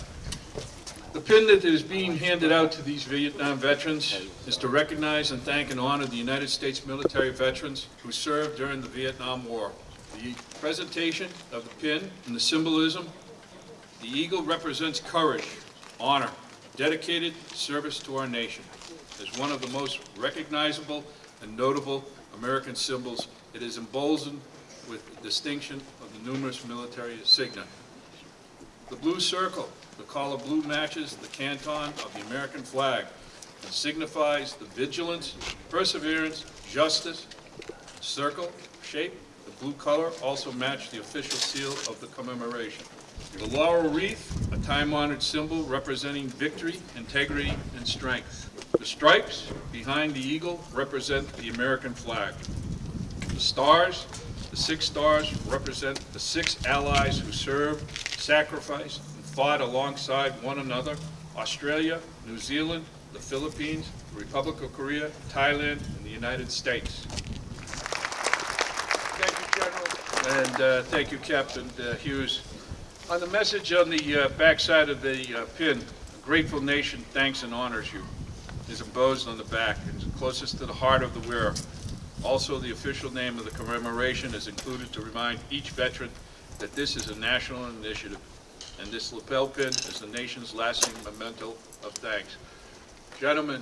The pin that is being handed out to these Vietnam veterans is to recognize and thank and honor the United States military veterans who served during the Vietnam War. The presentation of the pin and the symbolism, the eagle represents courage, honor, dedicated service to our nation. As one of the most recognizable and notable American symbols, it is emboldened with distinction of the numerous military insignia. The blue circle, the color blue matches the canton of the American flag and signifies the vigilance, perseverance, justice. Circle shape, the blue color also match the official seal of the commemoration. The laurel wreath, a time-honored symbol representing victory, integrity, and strength. The stripes behind the eagle represent the American flag. The stars, the six stars represent the six allies who served, sacrificed, and fought alongside one another, Australia, New Zealand, the Philippines, the Republic of Korea, Thailand, and the United States. Thank you, General. And uh, thank you, Captain uh, Hughes. On the message on the uh, backside of the uh, pin, a grateful nation thanks and honors you, is embossed on the back and closest to the heart of the wearer. Also, the official name of the commemoration is included to remind each veteran that this is a national initiative, and this lapel pin is the nation's lasting memento of thanks. Gentlemen,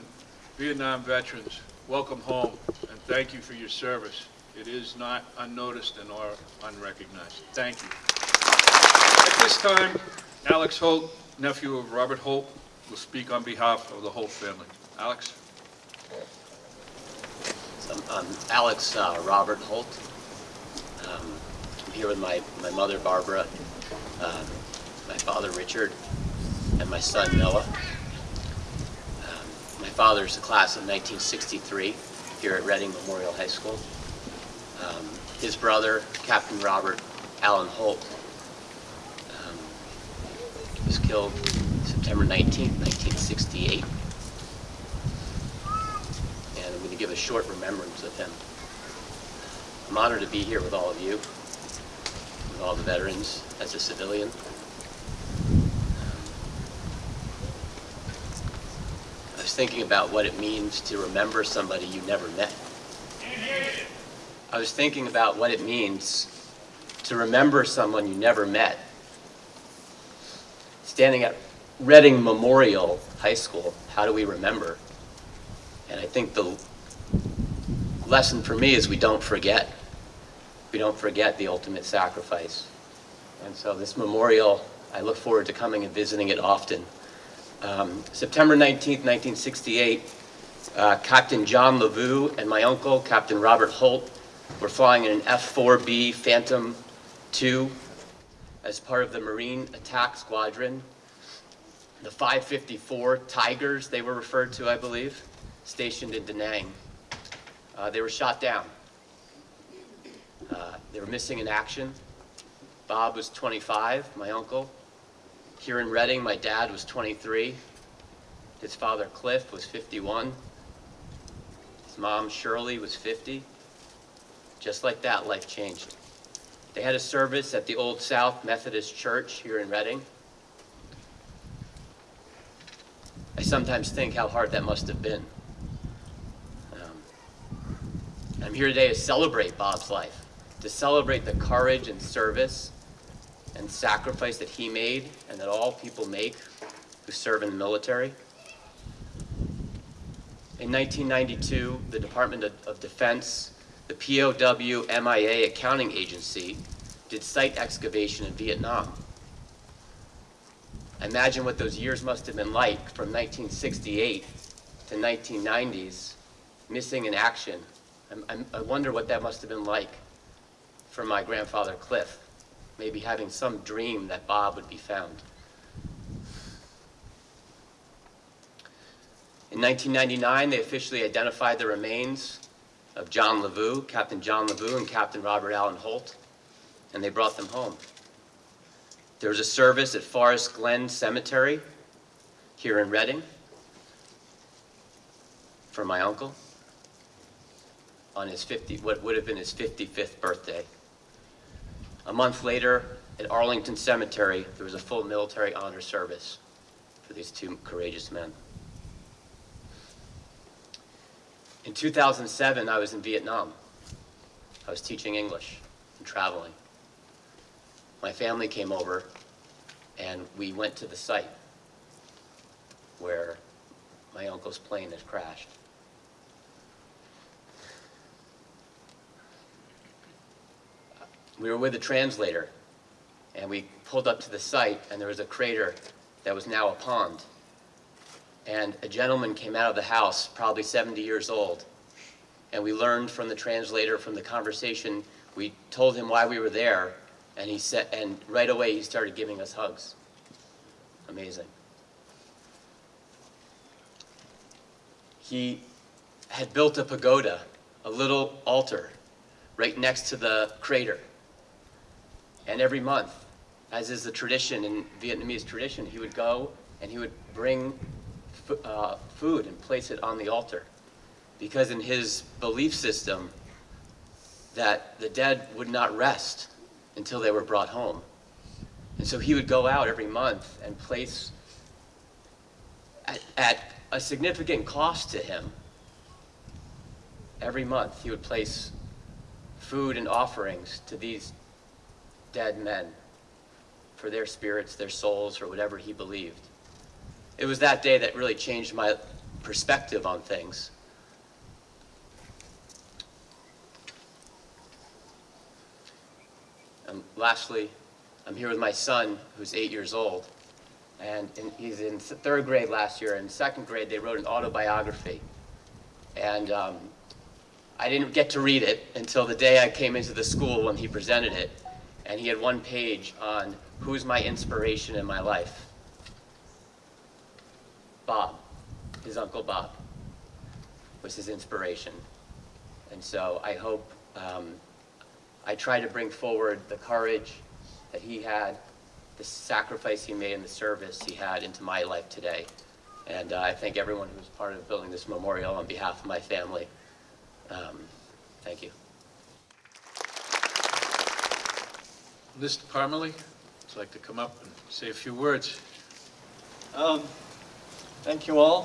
Vietnam veterans, welcome home, and thank you for your service. It is not unnoticed and or unrecognized. Thank you. At this time, Alex Holt, nephew of Robert Holt, will speak on behalf of the Holt family. Alex? I'm I'm Alex uh, Robert Holt. Um, I'm here with my, my mother Barbara, um, my father Richard, and my son Noah. Um, My father's the class of 1963 here at Reading Memorial High School. Um, His brother, Captain Robert Allen Holt, um, was killed September 19, 1968 and I'm going to give a short remembrance of him. I'm honored to be here with all of you, with all the veterans as a civilian. I was thinking about what it means to remember somebody you never met. I was thinking about what it means to remember someone you never met. Standing at Reading Memorial High School, how do we remember? And I think the lesson for me is we don't forget. We don't forget the ultimate sacrifice. And so this memorial, I look forward to coming and visiting it often. Um, September 19th, 1968, uh, Captain John LaVoo and my uncle, Captain Robert Holt, were flying in an F-4B Phantom II as part of the Marine Attack Squadron. The 554 Tigers, they were referred to, I believe stationed in Da Nang. Uh, they were shot down. Uh, they were missing in action. Bob was 25, my uncle. Here in Reading, my dad was 23. His father, Cliff, was 51. His mom, Shirley, was 50. Just like that, life changed. They had a service at the Old South Methodist Church here in Reading. I sometimes think how hard that must have been. Um, I'm here today to celebrate Bob's life, to celebrate the courage and service and sacrifice that he made and that all people make who serve in the military. In 1992, the Department of Defense, the POW MIA accounting agency, did site excavation in Vietnam. Imagine what those years must have been like from 1968 to 1990s, missing in action. I'm- I'm- wonder what that must have been like for my grandfather Cliff, maybe having some dream that Bob would be found. In 1999, they officially identified the remains of John LaVoo, Captain John LaVoo and Captain Robert Allen Holt, and they brought them home. There was a service at Forest Glen Cemetery here in Reading for my uncle on his 50, what would have been his 55th birthday. A month later, at Arlington Cemetery, there was a full military honor service for these two courageous men. In 2007, I was in Vietnam. I was teaching English and traveling. My family came over and we went to the site where my uncle's plane had crashed. We were with a translator and we pulled up to the site and there was a crater that was now a pond. And a gentleman came out of the house, probably 70 years old. And we learned from the translator, from the conversation, we told him why we were there, and he said, and right away he started giving us hugs. Amazing. He had built a pagoda, a little altar, right next to the crater. And every month, as is the tradition in Vietnamese tradition, he would go and he would bring uh, food and place it on the altar. Because in his belief system, that the dead would not rest until they were brought home. And so he would go out every month and place, at, at a significant cost to him, every month he would place food and offerings to these dead men for their spirits, their souls, or whatever he believed. It was that day that really changed my perspective on things. And lastly, I'm here with my son, who's eight years old. And in, he's in third grade last year. In second grade, they wrote an autobiography. And um, I didn't get to read it until the day I came into the school when he presented it. And he had one page on who's my inspiration in my life. Bob, his uncle Bob, was his inspiration. And so I hope um, I try to bring forward the courage that he had, the sacrifice he made, and the service he had into my life today. And uh, I thank everyone who was part of building this memorial on behalf of my family. Um, Thank you. Mr. Parmalee, I'd like to come up and say a few words? Um, Thank you all.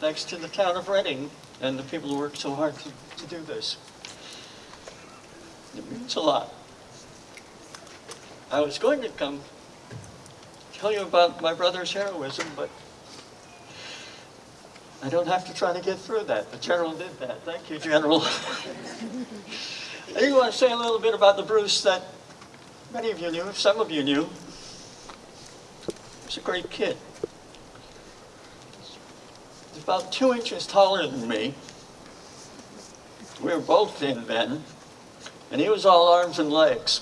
Thanks to the town of Reading and the people who worked so hard to, to do this. It means a lot. I was going to come tell you about my brother's heroism, but I don't have to try to get through that. The general did that. Thank you, General. I do want to say a little bit about the Bruce that many of you knew, some of you knew. He was a great kid. He's about two inches taller than me. We were both thin then, and he was all arms and legs.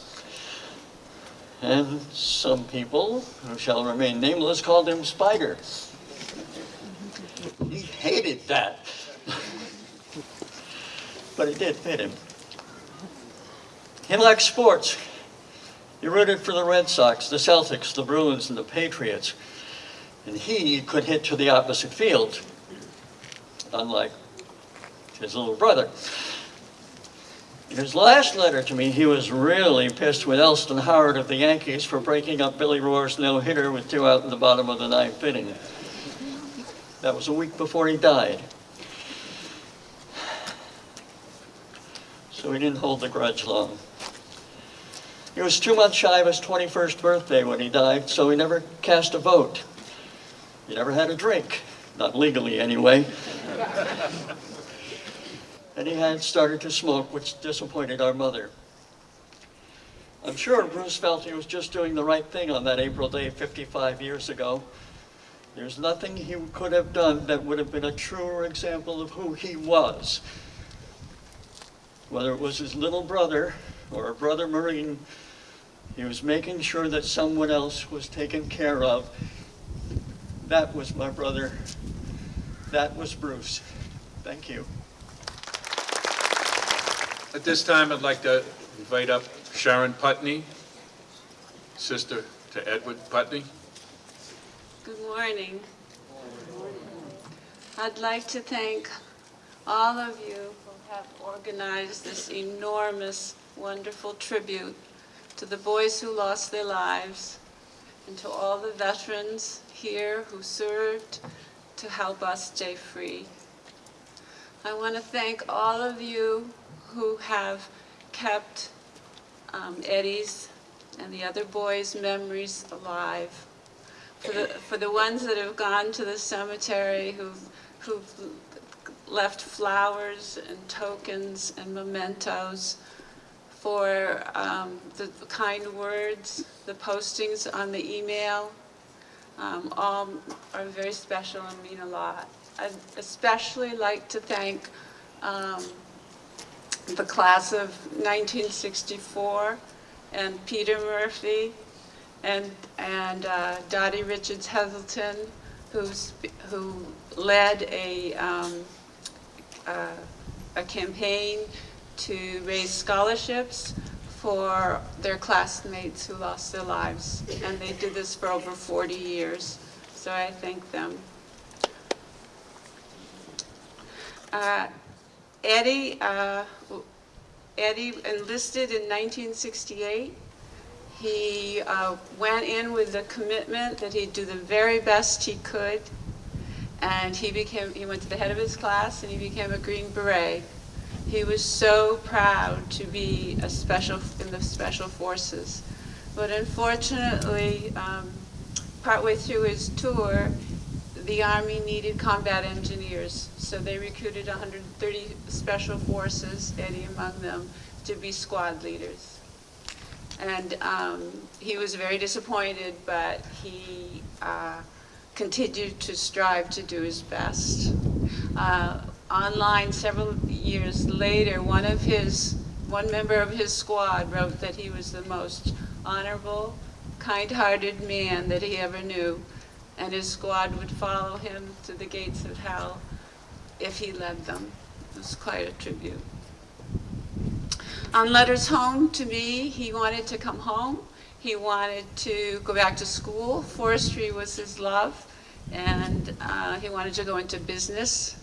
And some people, who shall remain nameless, called him Spider. He hated that. but it did fit him. He liked sports. He rooted for the Red Sox, the Celtics, the Bruins, and the Patriots. And he could hit to the opposite field, unlike his little brother. In his last letter to me, he was really pissed with Elston Howard of the Yankees for breaking up Billy Rohr's no-hitter with two out in the bottom of the ninth inning. That was a week before he died. So he didn't hold the grudge long. He was two months shy of his 21st birthday when he died, so he never cast a vote. He never had a drink, not legally anyway. and he had started to smoke, which disappointed our mother. I'm sure Bruce felt he was just doing the right thing on that April day 55 years ago. There's nothing he could have done that would have been a truer example of who he was. Whether it was his little brother or a brother Marine, he was making sure that someone else was taken care of. That was my brother. That was Bruce. Thank you. At this time, I'd like to invite up Sharon Putney, sister to Edward Putney. Good morning. Good morning. I'd like to thank all of you who have organized this enormous, wonderful tribute to the boys who lost their lives and to all the veterans here who served to help us stay free. I want to thank all of you who have kept um, Eddie's and the other boys' memories alive. For the, for the ones that have gone to the cemetery, who've, who've left flowers and tokens and mementos, for um, the kind words, the postings on the email, um, all are very special and mean a lot. I'd especially like to thank um, the class of 1964 and Peter Murphy and, and uh, Dottie Richards Heselton, who's, who led a, um, uh, a campaign to raise scholarships for their classmates who lost their lives. And they did this for over 40 years. So I thank them. Uh, Eddie, uh, Eddie enlisted in 1968. He uh, went in with the commitment that he'd do the very best he could. And he became, he went to the head of his class and he became a Green Beret. He was so proud to be a special, in the Special Forces. But unfortunately, um, partway through his tour, the Army needed combat engineers, so they recruited 130 Special Forces, Eddie among them, to be squad leaders. And um, he was very disappointed, but he uh, continued to strive to do his best. Uh, online several years later, one of his, one member of his squad wrote that he was the most honorable, kind-hearted man that he ever knew and his squad would follow him to the gates of hell if he led them. It was quite a tribute. On letters home to me, he wanted to come home. He wanted to go back to school. Forestry was his love, and uh, he wanted to go into business.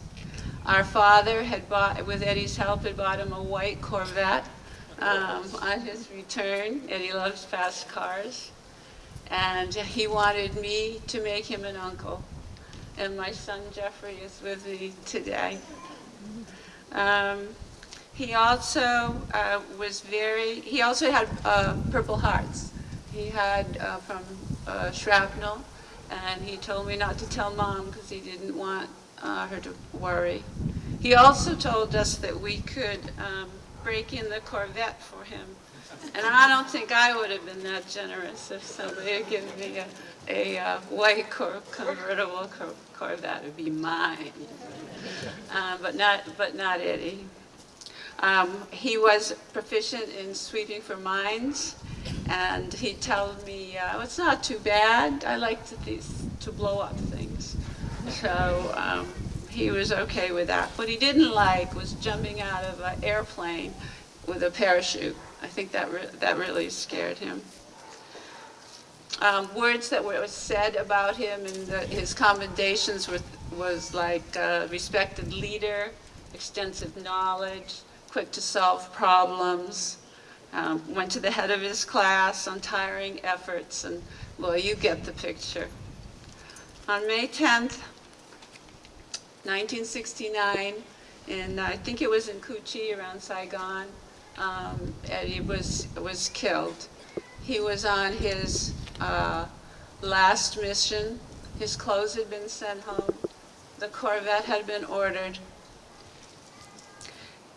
Our father had bought, with Eddie's help, had bought him a white Corvette um, on his return. Eddie loves fast cars and he wanted me to make him an uncle. And my son Jeffrey is with me today. Um, he also uh, was very, he also had uh, Purple Hearts. He had uh, from uh, shrapnel, and he told me not to tell mom because he didn't want uh, her to worry. He also told us that we could um, break in the Corvette for him and I don't think I would have been that generous if somebody had given me a, a uh, white cor convertible cor Corvette. It would be mine. Uh, but, not, but not Eddie. Um, he was proficient in sweeping for mines, and he told me, uh, it's not too bad. I like to, to blow up things. So um, he was okay with that. What he didn't like was jumping out of an airplane with a parachute. I think that, re that really scared him. Um, words that were said about him and the, his commendations were, was like uh, respected leader, extensive knowledge, quick to solve problems, um, went to the head of his class, untiring efforts, and, well, you get the picture. On May 10th, 1969, and I think it was in Cu Chi around Saigon, um, Eddie was, was killed. He was on his uh, last mission. His clothes had been sent home. The Corvette had been ordered.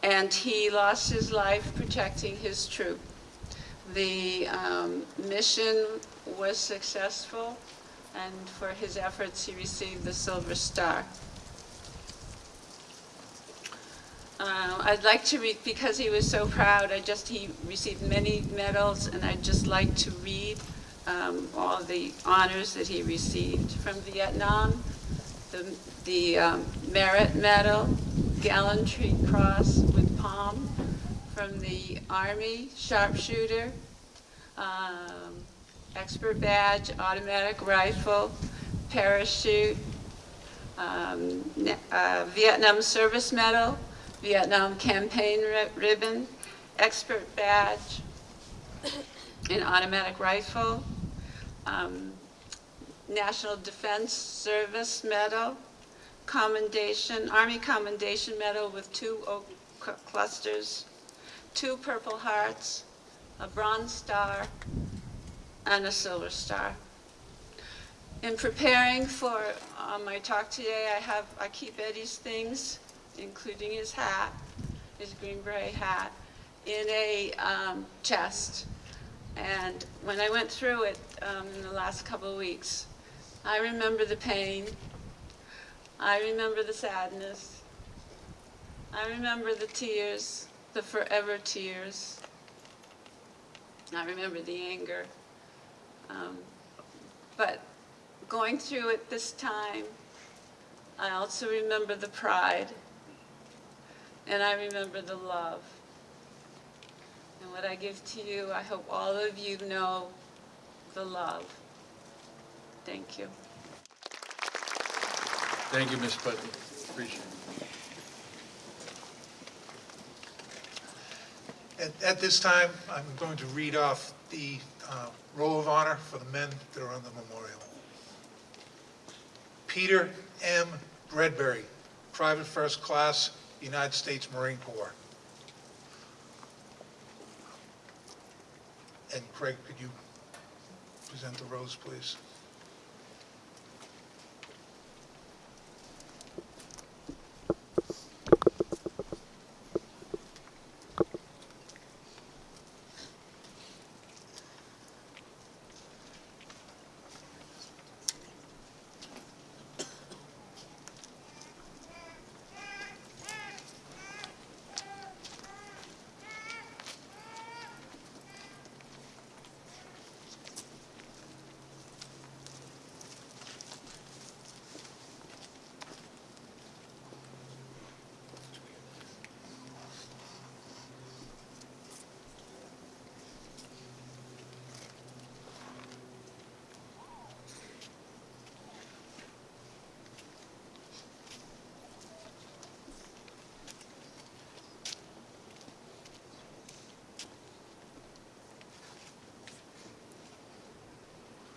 And he lost his life protecting his troop. The um, mission was successful, and for his efforts, he received the Silver Star. Uh, I'd like to read, because he was so proud, I just, he received many medals, and I'd just like to read um, all the honors that he received from Vietnam. The, the um, Merit Medal, Gallantry Cross with Palm from the Army Sharpshooter, um, Expert Badge, Automatic Rifle, Parachute, um, uh, Vietnam Service Medal, Vietnam Campaign Ri- Ribbon, Expert Badge, an automatic rifle, um, National Defense Service Medal, Commendation, Army Commendation Medal with two oak clusters, two Purple Hearts, a Bronze Star, and a Silver Star. In preparing for uh, my talk today, I have, I keep Eddie's things, including his hat, his green beret hat, in a um, chest. And when I went through it um, in the last couple of weeks, I remember the pain. I remember the sadness. I remember the tears, the forever tears. I remember the anger. Um, but going through it this time, I also remember the pride. And I remember the love. And what I give to you, I hope all of you know the love. Thank you. Thank you, Ms. Putney. Appreciate it. At, at this time, I'm going to read off the uh, roll of honor for the men that are on the memorial. Peter M. Bradbury, Private First Class, United States Marine Corps. And Craig, could you present the rose, please?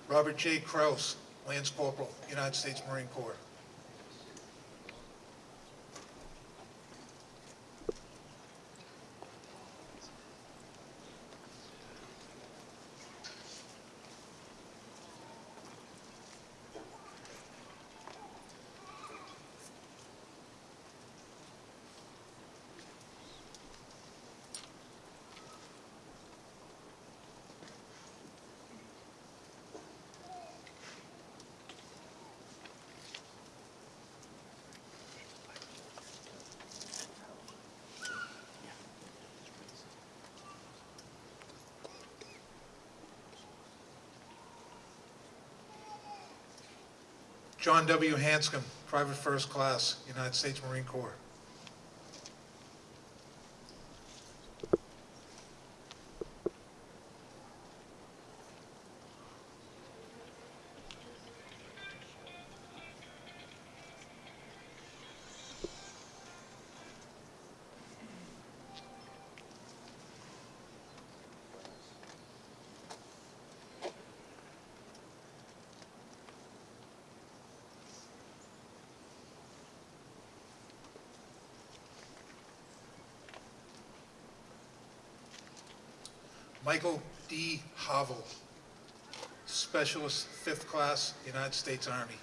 Robert J. Kraus, Lance Corporal, United States Marine Corps. John W. Hanscom, Private First Class, United States Marine Corps. Michael D. Havel, Specialist, 5th Class, United States Army.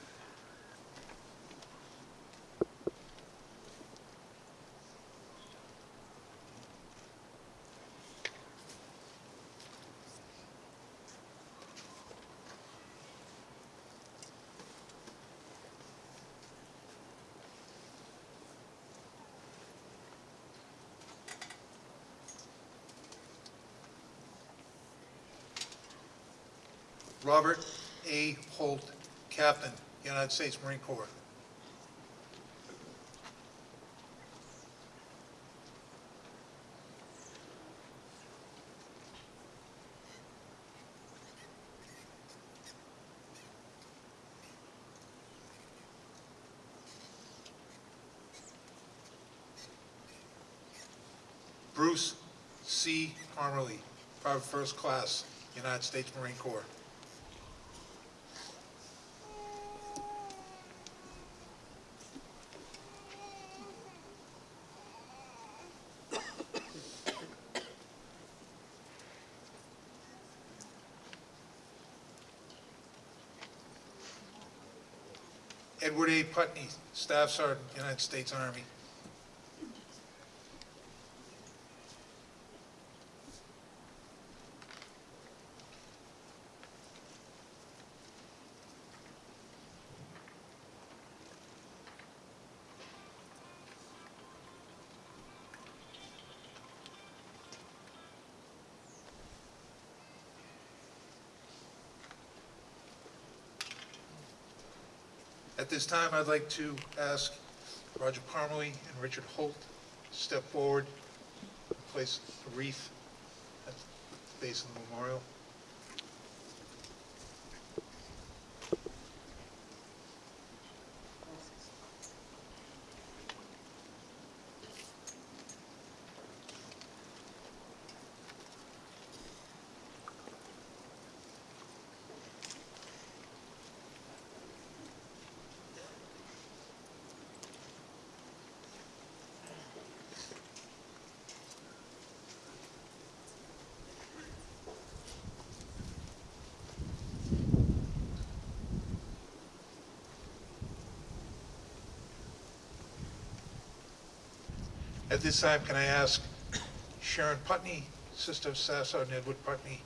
Robert A. Holt, Captain, United States Marine Corps. Bruce C. Parmalee, Private First Class, United States Marine Corps. Edward A. Putney, Staff Sergeant, United States Army. This time, I'd like to ask Roger Parmalee and Richard Holt to step forward, and place a wreath at the base of the memorial. At this time, can I ask Sharon Putney, sister of Sergeant Edward Putney,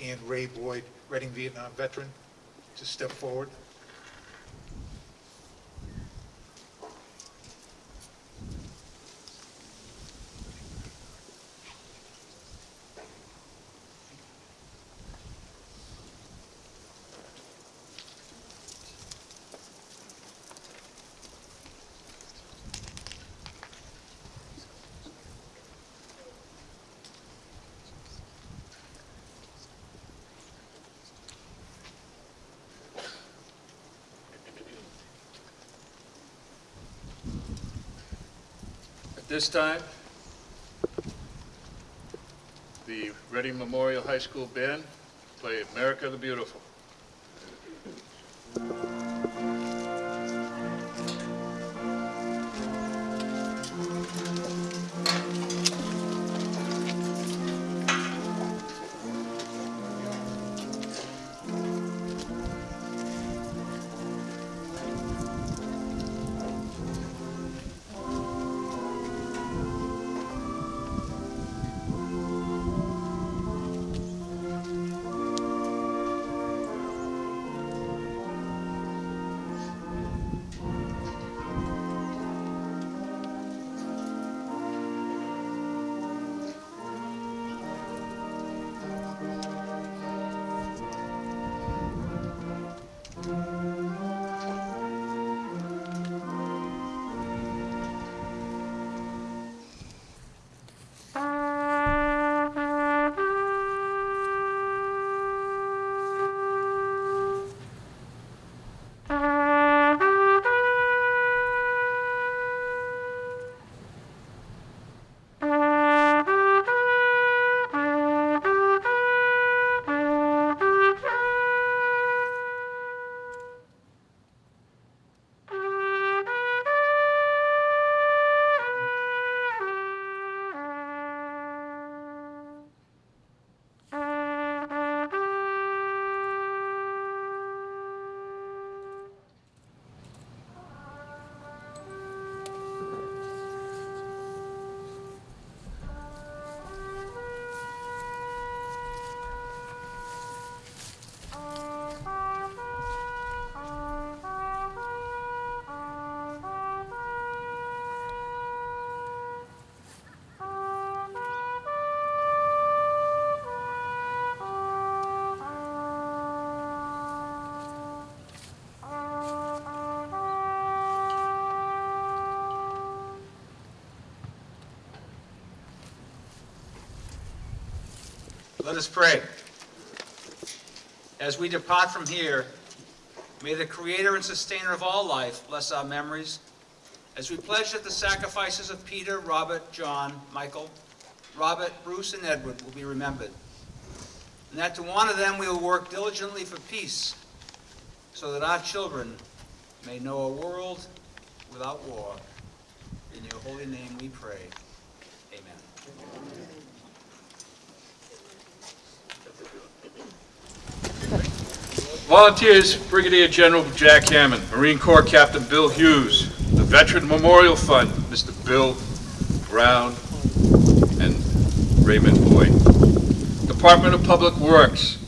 and Ray Boyd, Reading Vietnam veteran, to step forward? This time, the Reading Memorial High School Band play America the Beautiful. Let us pray. As we depart from here, may the Creator and Sustainer of all life bless our memories as we pledge that the sacrifices of Peter, Robert, John, Michael, Robert, Bruce, and Edward will be remembered, and that to honor them we will work diligently for peace so that our children may know a world without war. In your holy name we pray. Amen. Volunteers, Brigadier General Jack Hammond, Marine Corps Captain Bill Hughes, the Veteran Memorial Fund, Mr. Bill Brown, and Raymond Boyd. Department of Public Works,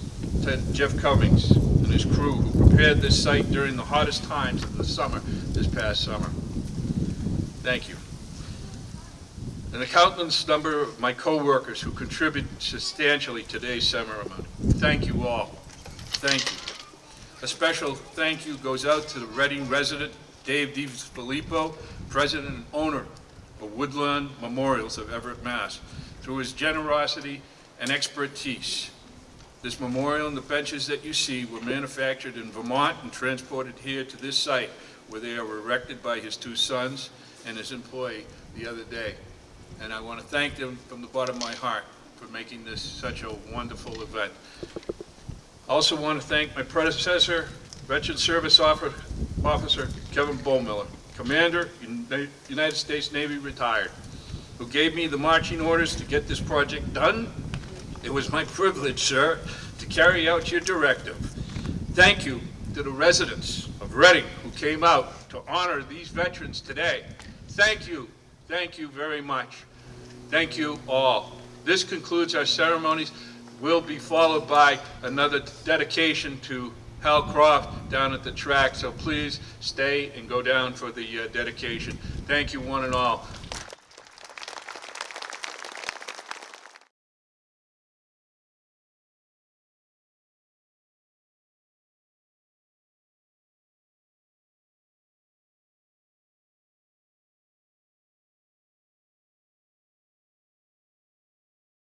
Ted Jeff Cummings and his crew who prepared this site during the hottest times of the summer, this past summer. Thank you. And a countless number of my co-workers who contributed substantially to today's ceremony. Thank you all. Thank you. A special thank you goes out to the Reading resident, Dave DiFilippo, president and owner of Woodlawn Memorials of Everett, Mass. Through his generosity and expertise, this memorial and the benches that you see were manufactured in Vermont and transported here to this site where they are erected by his two sons and his employee the other day. And I want to thank them from the bottom of my heart for making this such a wonderful event. I also want to thank my predecessor, Veteran Service Officer Kevin Bohmiller, Commander, United States Navy retired, who gave me the marching orders to get this project done. It was my privilege, sir, to carry out your directive. Thank you to the residents of Reading who came out to honor these veterans today. Thank you, thank you very much. Thank you all. This concludes our ceremonies. Will be followed by another dedication to Hal Croft down at the track, so please stay and go down for the uh, dedication. Thank you, one and all.